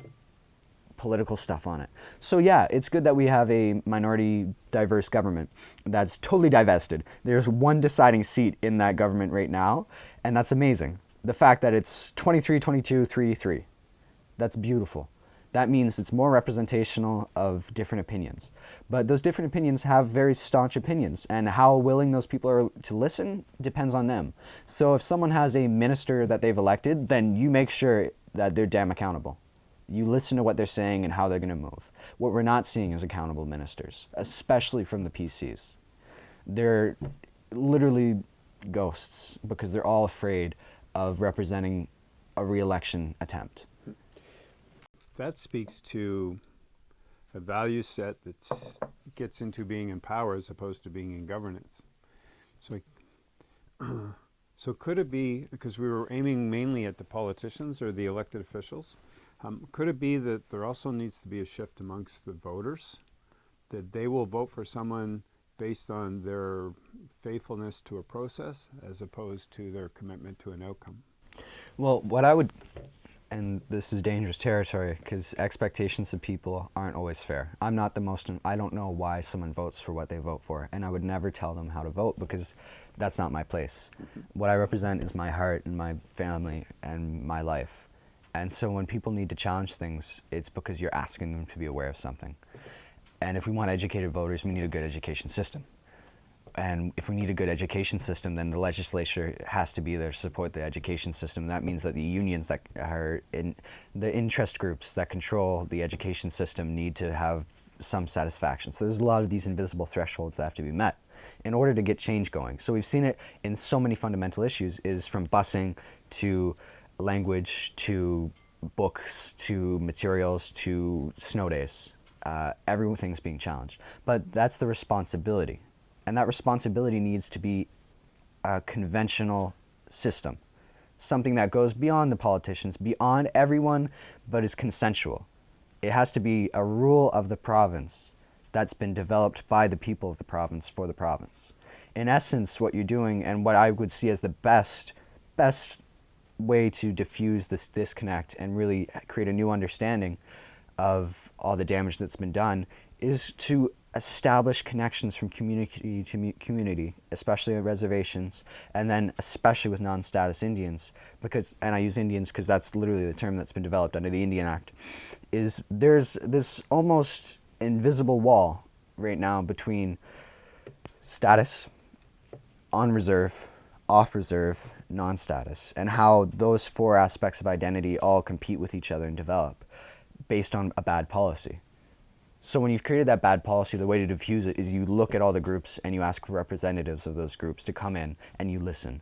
political stuff on it. So yeah, it's good that we have a minority diverse government that's totally divested. There's one deciding seat in that government right now, and that's amazing. The fact that it's 23, 22, 3, 3. That's beautiful. That means it's more representational of different opinions. But those different opinions have very staunch opinions, and how willing those people are to listen depends on them. So if someone has a minister that they've elected, then you make sure that they're damn accountable. You listen to what they're saying and how they're going to move. What we're not seeing is accountable ministers, especially from the PCs. They're literally ghosts because they're all afraid of representing a re-election attempt. That speaks to a value set that gets into being in power as opposed to being in governance. So, so could it be, because we were aiming mainly at the politicians or the elected officials, um, could it be that there also needs to be a shift amongst the voters? That they will vote for someone based on their faithfulness to a process as opposed to their commitment to an outcome? Well, what I would, and this is dangerous territory because expectations of people aren't always fair. I'm not the most, I don't know why someone votes for what they vote for, and I would never tell them how to vote because that's not my place. Mm -hmm. What I represent is my heart and my family and my life. And so when people need to challenge things, it's because you're asking them to be aware of something. And if we want educated voters, we need a good education system. And if we need a good education system, then the legislature has to be there to support the education system. That means that the unions that are in the interest groups that control the education system need to have some satisfaction. So there's a lot of these invisible thresholds that have to be met in order to get change going. So we've seen it in so many fundamental issues is from busing to language to books to materials to snow days. Uh, everything's being challenged. But that's the responsibility. And that responsibility needs to be a conventional system. Something that goes beyond the politicians, beyond everyone, but is consensual. It has to be a rule of the province that's been developed by the people of the province for the province. In essence, what you're doing and what I would see as the best, best way to diffuse this disconnect and really create a new understanding of all the damage that's been done is to establish connections from community to community, especially at reservations, and then especially with non-status Indians, because, and I use Indians because that's literally the term that's been developed under the Indian Act, is there's this almost invisible wall right now between status, on reserve, off reserve, non-status, and how those four aspects of identity all compete with each other and develop based on a bad policy. So when you've created that bad policy, the way to diffuse it is you look at all the groups and you ask representatives of those groups to come in and you listen.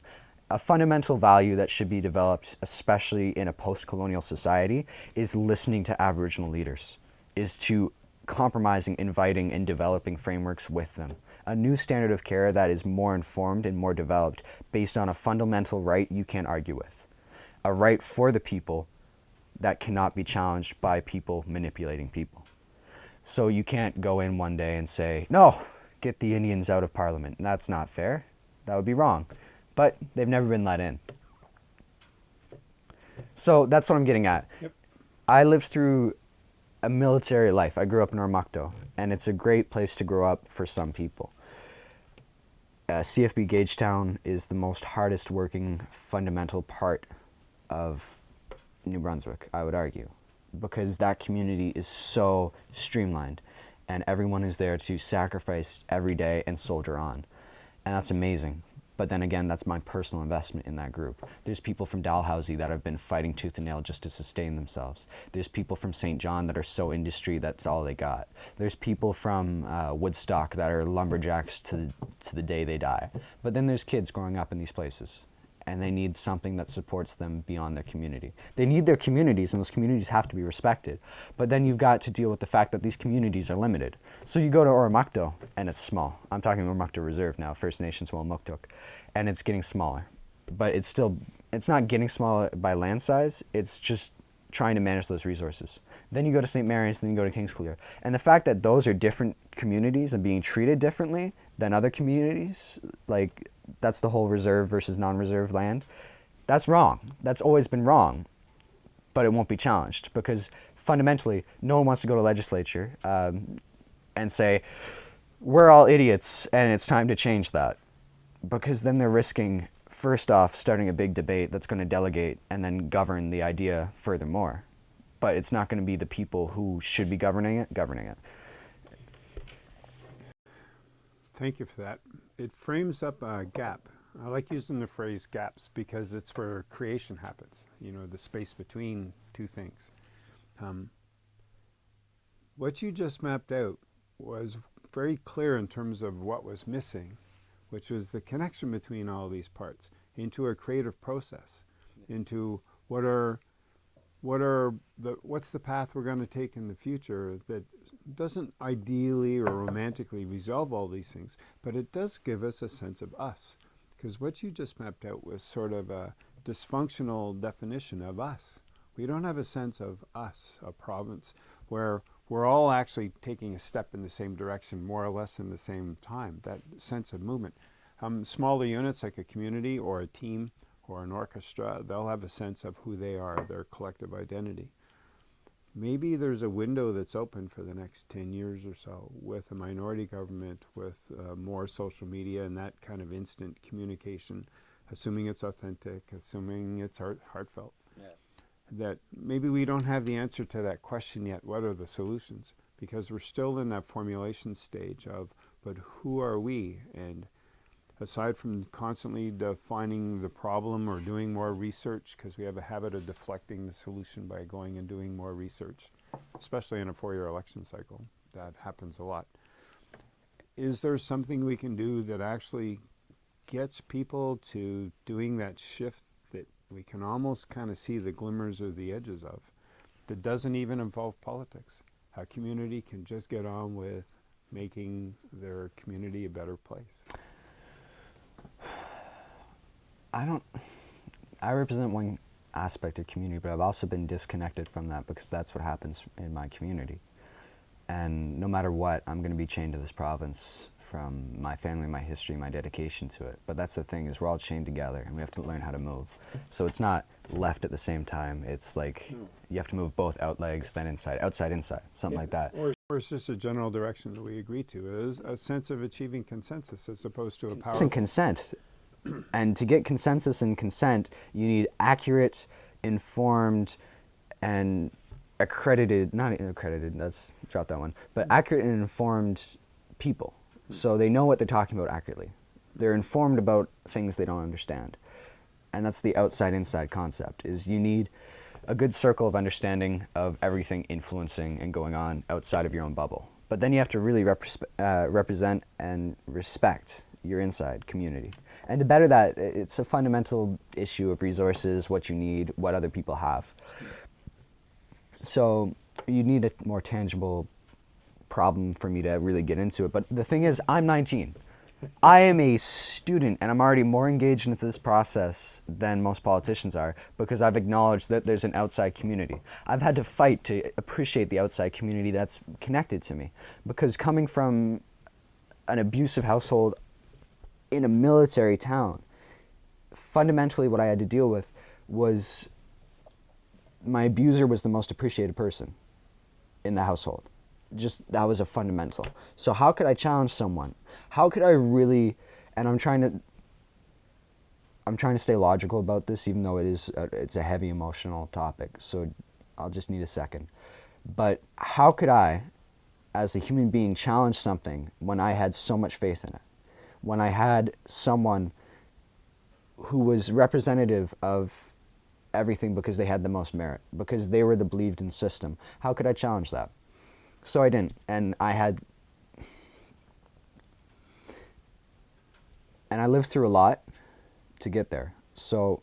A fundamental value that should be developed, especially in a post-colonial society, is listening to Aboriginal leaders, is to compromising, inviting, and developing frameworks with them a new standard of care that is more informed and more developed based on a fundamental right you can't argue with. A right for the people that cannot be challenged by people manipulating people. So you can't go in one day and say, no, get the Indians out of parliament. That's not fair. That would be wrong. But they've never been let in. So that's what I'm getting at. Yep. I lived through a military life. I grew up in Oromocto, and it's a great place to grow up for some people uh, CFB Gagetown is the most hardest working fundamental part of New Brunswick, I would argue, because that community is so streamlined and everyone is there to sacrifice every day and soldier on. And that's amazing. But then again, that's my personal investment in that group. There's people from Dalhousie that have been fighting tooth and nail just to sustain themselves. There's people from St. John that are so industry that's all they got. There's people from uh, Woodstock that are lumberjacks to, to the day they die. But then there's kids growing up in these places and they need something that supports them beyond their community. They need their communities, and those communities have to be respected. But then you've got to deal with the fact that these communities are limited. So you go to Oromocto, and it's small. I'm talking Oromocto Reserve now, First Nations Welamukotuk, and it's getting smaller. But it's still, it's not getting smaller by land size, it's just trying to manage those resources. Then you go to St. Mary's, then you go to Kingsclear. And the fact that those are different communities and being treated differently than other communities, like that's the whole reserve versus non-reserve land. That's wrong. That's always been wrong, but it won't be challenged because fundamentally, no one wants to go to legislature um, and say, we're all idiots and it's time to change that. Because then they're risking, first off, starting a big debate that's going to delegate and then govern the idea furthermore. But it's not going to be the people who should be governing it, governing it. Thank you for that. It frames up a gap. I like using the phrase gaps because it's where creation happens, you know, the space between two things. Um, what you just mapped out was very clear in terms of what was missing, which was the connection between all these parts into a creative process, into what are what are the what's the path we're going to take in the future that doesn't ideally or romantically resolve all these things, but it does give us a sense of us. Because what you just mapped out was sort of a dysfunctional definition of us. We don't have a sense of us, a province, where we're all actually taking a step in the same direction, more or less in the same time, that sense of movement. Um, smaller units like a community or a team or an orchestra, they'll have a sense of who they are, their collective identity maybe there's a window that's open for the next 10 years or so with a minority government, with uh, more social media and that kind of instant communication, assuming it's authentic, assuming it's heart heartfelt. Yeah. That maybe we don't have the answer to that question yet. What are the solutions? Because we're still in that formulation stage of, but who are we? And aside from constantly defining the problem or doing more research, because we have a habit of deflecting the solution by going and doing more research, especially in a four-year election cycle. That happens a lot. Is there something we can do that actually gets people to doing that shift that we can almost kind of see the glimmers or the edges of, that doesn't even involve politics? How community can just get on with making their community a better place. I don't, I represent one aspect of community, but I've also been disconnected from that because that's what happens in my community. And no matter what, I'm going to be chained to this province from my family, my history, my dedication to it. But that's the thing is we're all chained together and we have to learn how to move. So it's not left at the same time. It's like hmm. you have to move both out legs, then inside, outside, inside, something yeah. like that. Or, or, it's just a general direction that we agree to. It is a sense of achieving consensus as opposed to a power. consent and to get consensus and consent, you need accurate, informed, and accredited, not accredited, that's, drop that one, but accurate and informed people. So they know what they're talking about accurately. They're informed about things they don't understand. And that's the outside-inside concept, is you need a good circle of understanding of everything influencing and going on outside of your own bubble. But then you have to really uh, represent and respect your inside community. And to better that, it's a fundamental issue of resources, what you need, what other people have. So you need a more tangible problem for me to really get into it. But the thing is, I'm 19. I am a student and I'm already more engaged into this process than most politicians are because I've acknowledged that there's an outside community. I've had to fight to appreciate the outside community that's connected to me because coming from an abusive household, in a military town, fundamentally what I had to deal with was my abuser was the most appreciated person in the household. Just that was a fundamental. So how could I challenge someone? How could I really and I'm trying to I'm trying to stay logical about this, even though it is a, it's a heavy emotional topic. So I'll just need a second. But how could I, as a human being, challenge something when I had so much faith in it? When I had someone who was representative of everything because they had the most merit, because they were the believed in system. How could I challenge that? So I didn't, and I had, and I lived through a lot to get there. So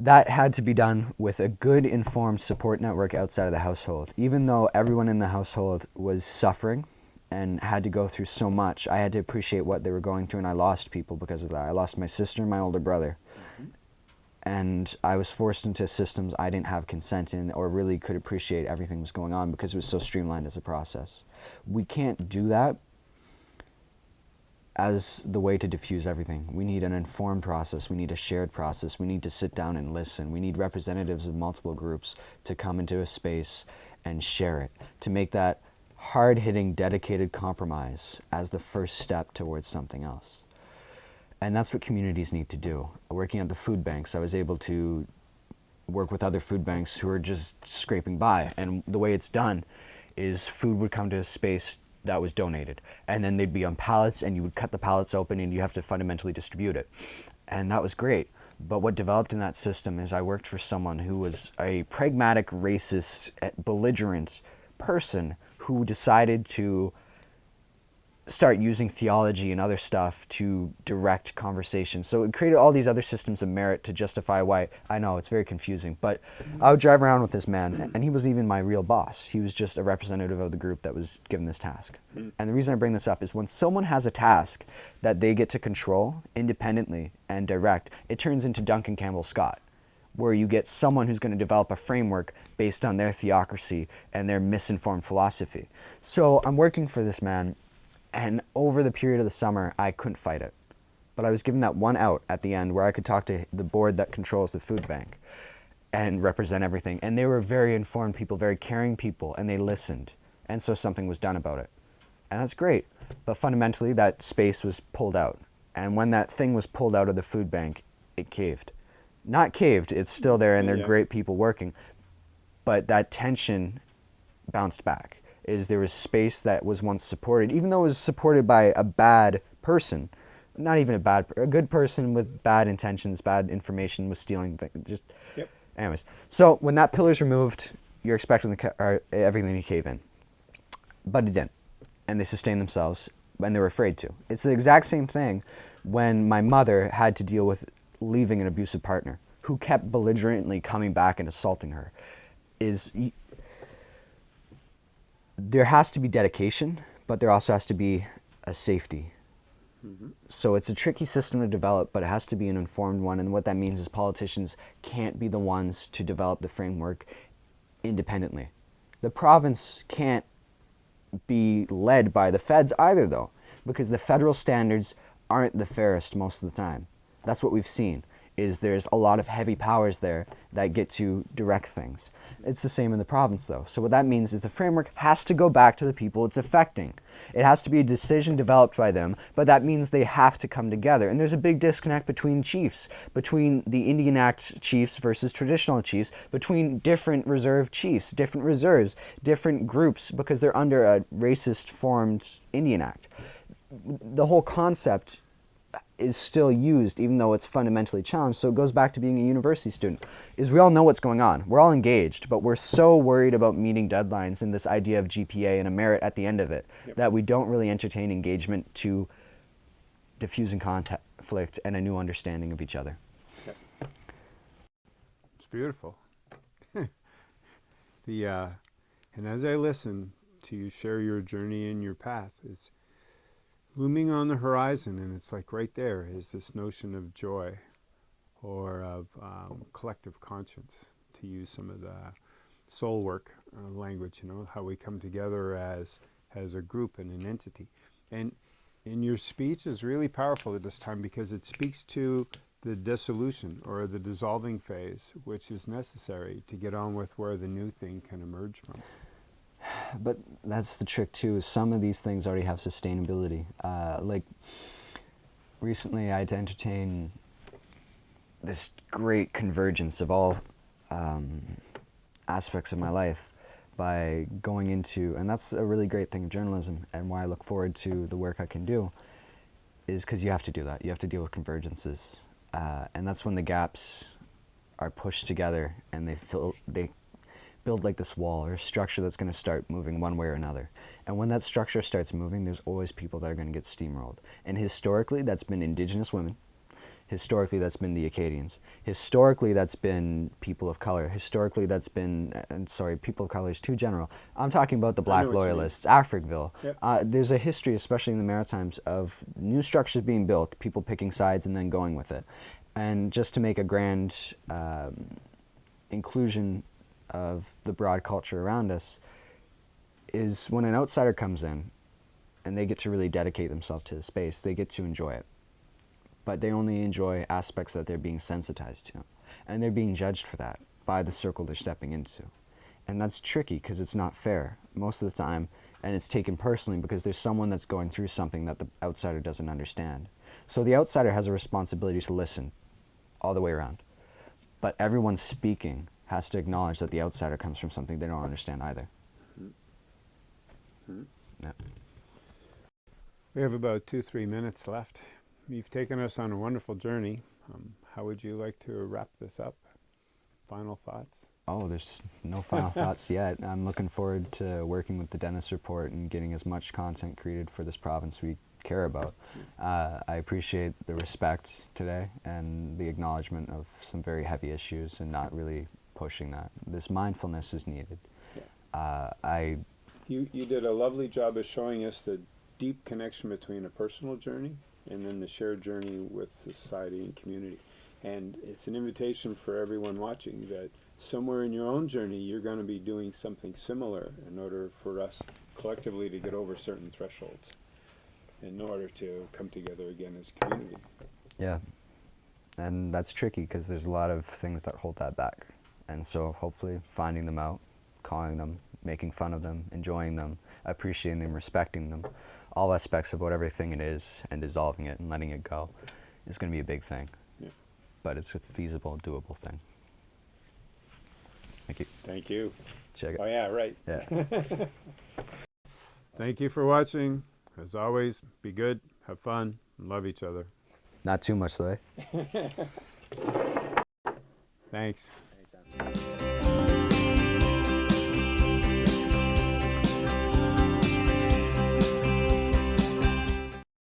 that had to be done with a good informed support network outside of the household. Even though everyone in the household was suffering and had to go through so much, I had to appreciate what they were going through and I lost people because of that. I lost my sister and my older brother. Mm-hmm. And I was forced into systems I didn't have consent in or really could appreciate everything was going on because it was so streamlined as a process. We can't do that as the way to diffuse everything. We need an informed process. We need a shared process. We need to sit down and listen. We need representatives of multiple groups to come into a space and share it, to make that hard-hitting, dedicated compromise as the first step towards something else. And that's what communities need to do. Working at the food banks, I was able to work with other food banks who are just scraping by. And the way it's done is food would come to a space that was donated. And then they'd be on pallets and you would cut the pallets open and you have to fundamentally distribute it. And that was great. But what developed in that system is I worked for someone who was a pragmatic, racist, eh, belligerent person who decided to start using theology and other stuff to direct conversation. So it created all these other systems of merit to justify why, I know, it's very confusing, but I would drive around with this man, and he wasn't even my real boss. He was just a representative of the group that was given this task. Hmm. And the reason I bring this up is when someone has a task that they get to control independently and direct, it turns into Duncan Campbell Scott where you get someone who's going to develop a framework based on their theocracy and their misinformed philosophy. So I'm working for this man and over the period of the summer, I couldn't fight it. But I was given that one out at the end where I could talk to the board that controls the food bank and represent everything. And they were very informed people, very caring people, and they listened. And so something was done about it. And that's great. But fundamentally, that space was pulled out. And when that thing was pulled out of the food bank, it caved. Not caved, it's still there and they're yeah. great people working. But that tension bounced back is there was space that was once supported, even though it was supported by a bad person, not even a bad, a good person with bad intentions, bad information was stealing things. Just, yep. anyways. So when that pillar's removed, you're expecting the, or uh, everything to cave in, but it didn't, and they sustained themselves, and they were afraid to. It's the exact same thing when my mother had to deal with leaving an abusive partner who kept belligerently coming back and assaulting her. Is there has to be dedication, but there also has to be a safety. Mm -hmm. So it's a tricky system to develop, but it has to be an informed one. And what that means is politicians can't be the ones to develop the framework independently. The province can't be led by the feds either, though, because the federal standards aren't the fairest most of the time. That's what we've seen is there's a lot of heavy powers there that get to direct things. It's the same in the province though. So what that means is the framework has to go back to the people it's affecting. It has to be a decision developed by them, but that means they have to come together. And there's a big disconnect between chiefs, between the Indian Act chiefs versus traditional chiefs, between different reserve chiefs, different reserves, different groups, because they're under a racist formed Indian Act. The whole concept is still used even though it's fundamentally challenged. So it goes back to being a university student, is we all know what's going on. We're all engaged, but we're so worried about meeting deadlines and this idea of GPA and a merit at the end of it yep. that we don't really entertain engagement to diffusing conflict and a new understanding of each other. Yep. It's beautiful. the uh, And as I listen to you share your journey and your path, it's looming on the horizon, and it's like right there is this notion of joy or of um, collective conscience, to use some of the soul work uh, language, you know, how we come together as, as a group and an entity. And in your speech is really powerful at this time because it speaks to the dissolution or the dissolving phase, which is necessary to get on with where the new thing can emerge from. But that's the trick too. Is some of these things already have sustainability. Uh, like recently, I had to entertain this great convergence of all um, aspects of my life by going into, and that's a really great thing in journalism, and why I look forward to the work I can do, is because you have to do that. You have to deal with convergences, uh, and that's when the gaps are pushed together and they fill they build like this wall or a structure that's going to start moving one way or another. And when that structure starts moving, there's always people that are going to get steamrolled. And historically, that's been indigenous women. Historically, that's been the Acadians. Historically, that's been people of color. Historically, that's been, and sorry, people of color is too general. I'm talking about the black what you mean. loyalists, Africville. Yep. Uh, there's a history, especially in the Maritimes, of new structures being built, people picking sides and then going with it. And just to make a grand um, inclusion of the broad culture around us is when an outsider comes in and they get to really dedicate themselves to the space, they get to enjoy it. But they only enjoy aspects that they're being sensitized to. And they're being judged for that by the circle they're stepping into. And that's tricky because it's not fair most of the time. And it's taken personally because there's someone that's going through something that the outsider doesn't understand. So the outsider has a responsibility to listen all the way around. But everyone's speaking has to acknowledge that the outsider comes from something they don't understand either. Yeah. We have about two, three minutes left. You've taken us on a wonderful journey. Um, how would you like to wrap this up? Final thoughts? Oh, there's no final thoughts yet. I'm looking forward to working with the Dennis Report and getting as much content created for this province we care about. Uh, I appreciate the respect today and the acknowledgement of some very heavy issues and not really pushing that. This mindfulness is needed. Uh, I You, you did a lovely job of showing us the deep connection between a personal journey and then the shared journey with society and community. And it's an invitation for everyone watching that somewhere in your own journey you're going to be doing something similar in order for us collectively to get over certain thresholds in order to come together again as community. Yeah, and that's tricky because there's a lot of things that hold that back. And so hopefully finding them out, calling them, making fun of them, enjoying them, appreciating them, respecting them, all aspects of whatever thing it is and dissolving it and letting it go is going to be a big thing. Yeah. But it's a feasible, doable thing. Thank you. Thank you. Check it. Oh yeah, right. Yeah. Thank you for watching. As always, be good, have fun, and love each other. Not too much though. eh? Thanks. Anytime.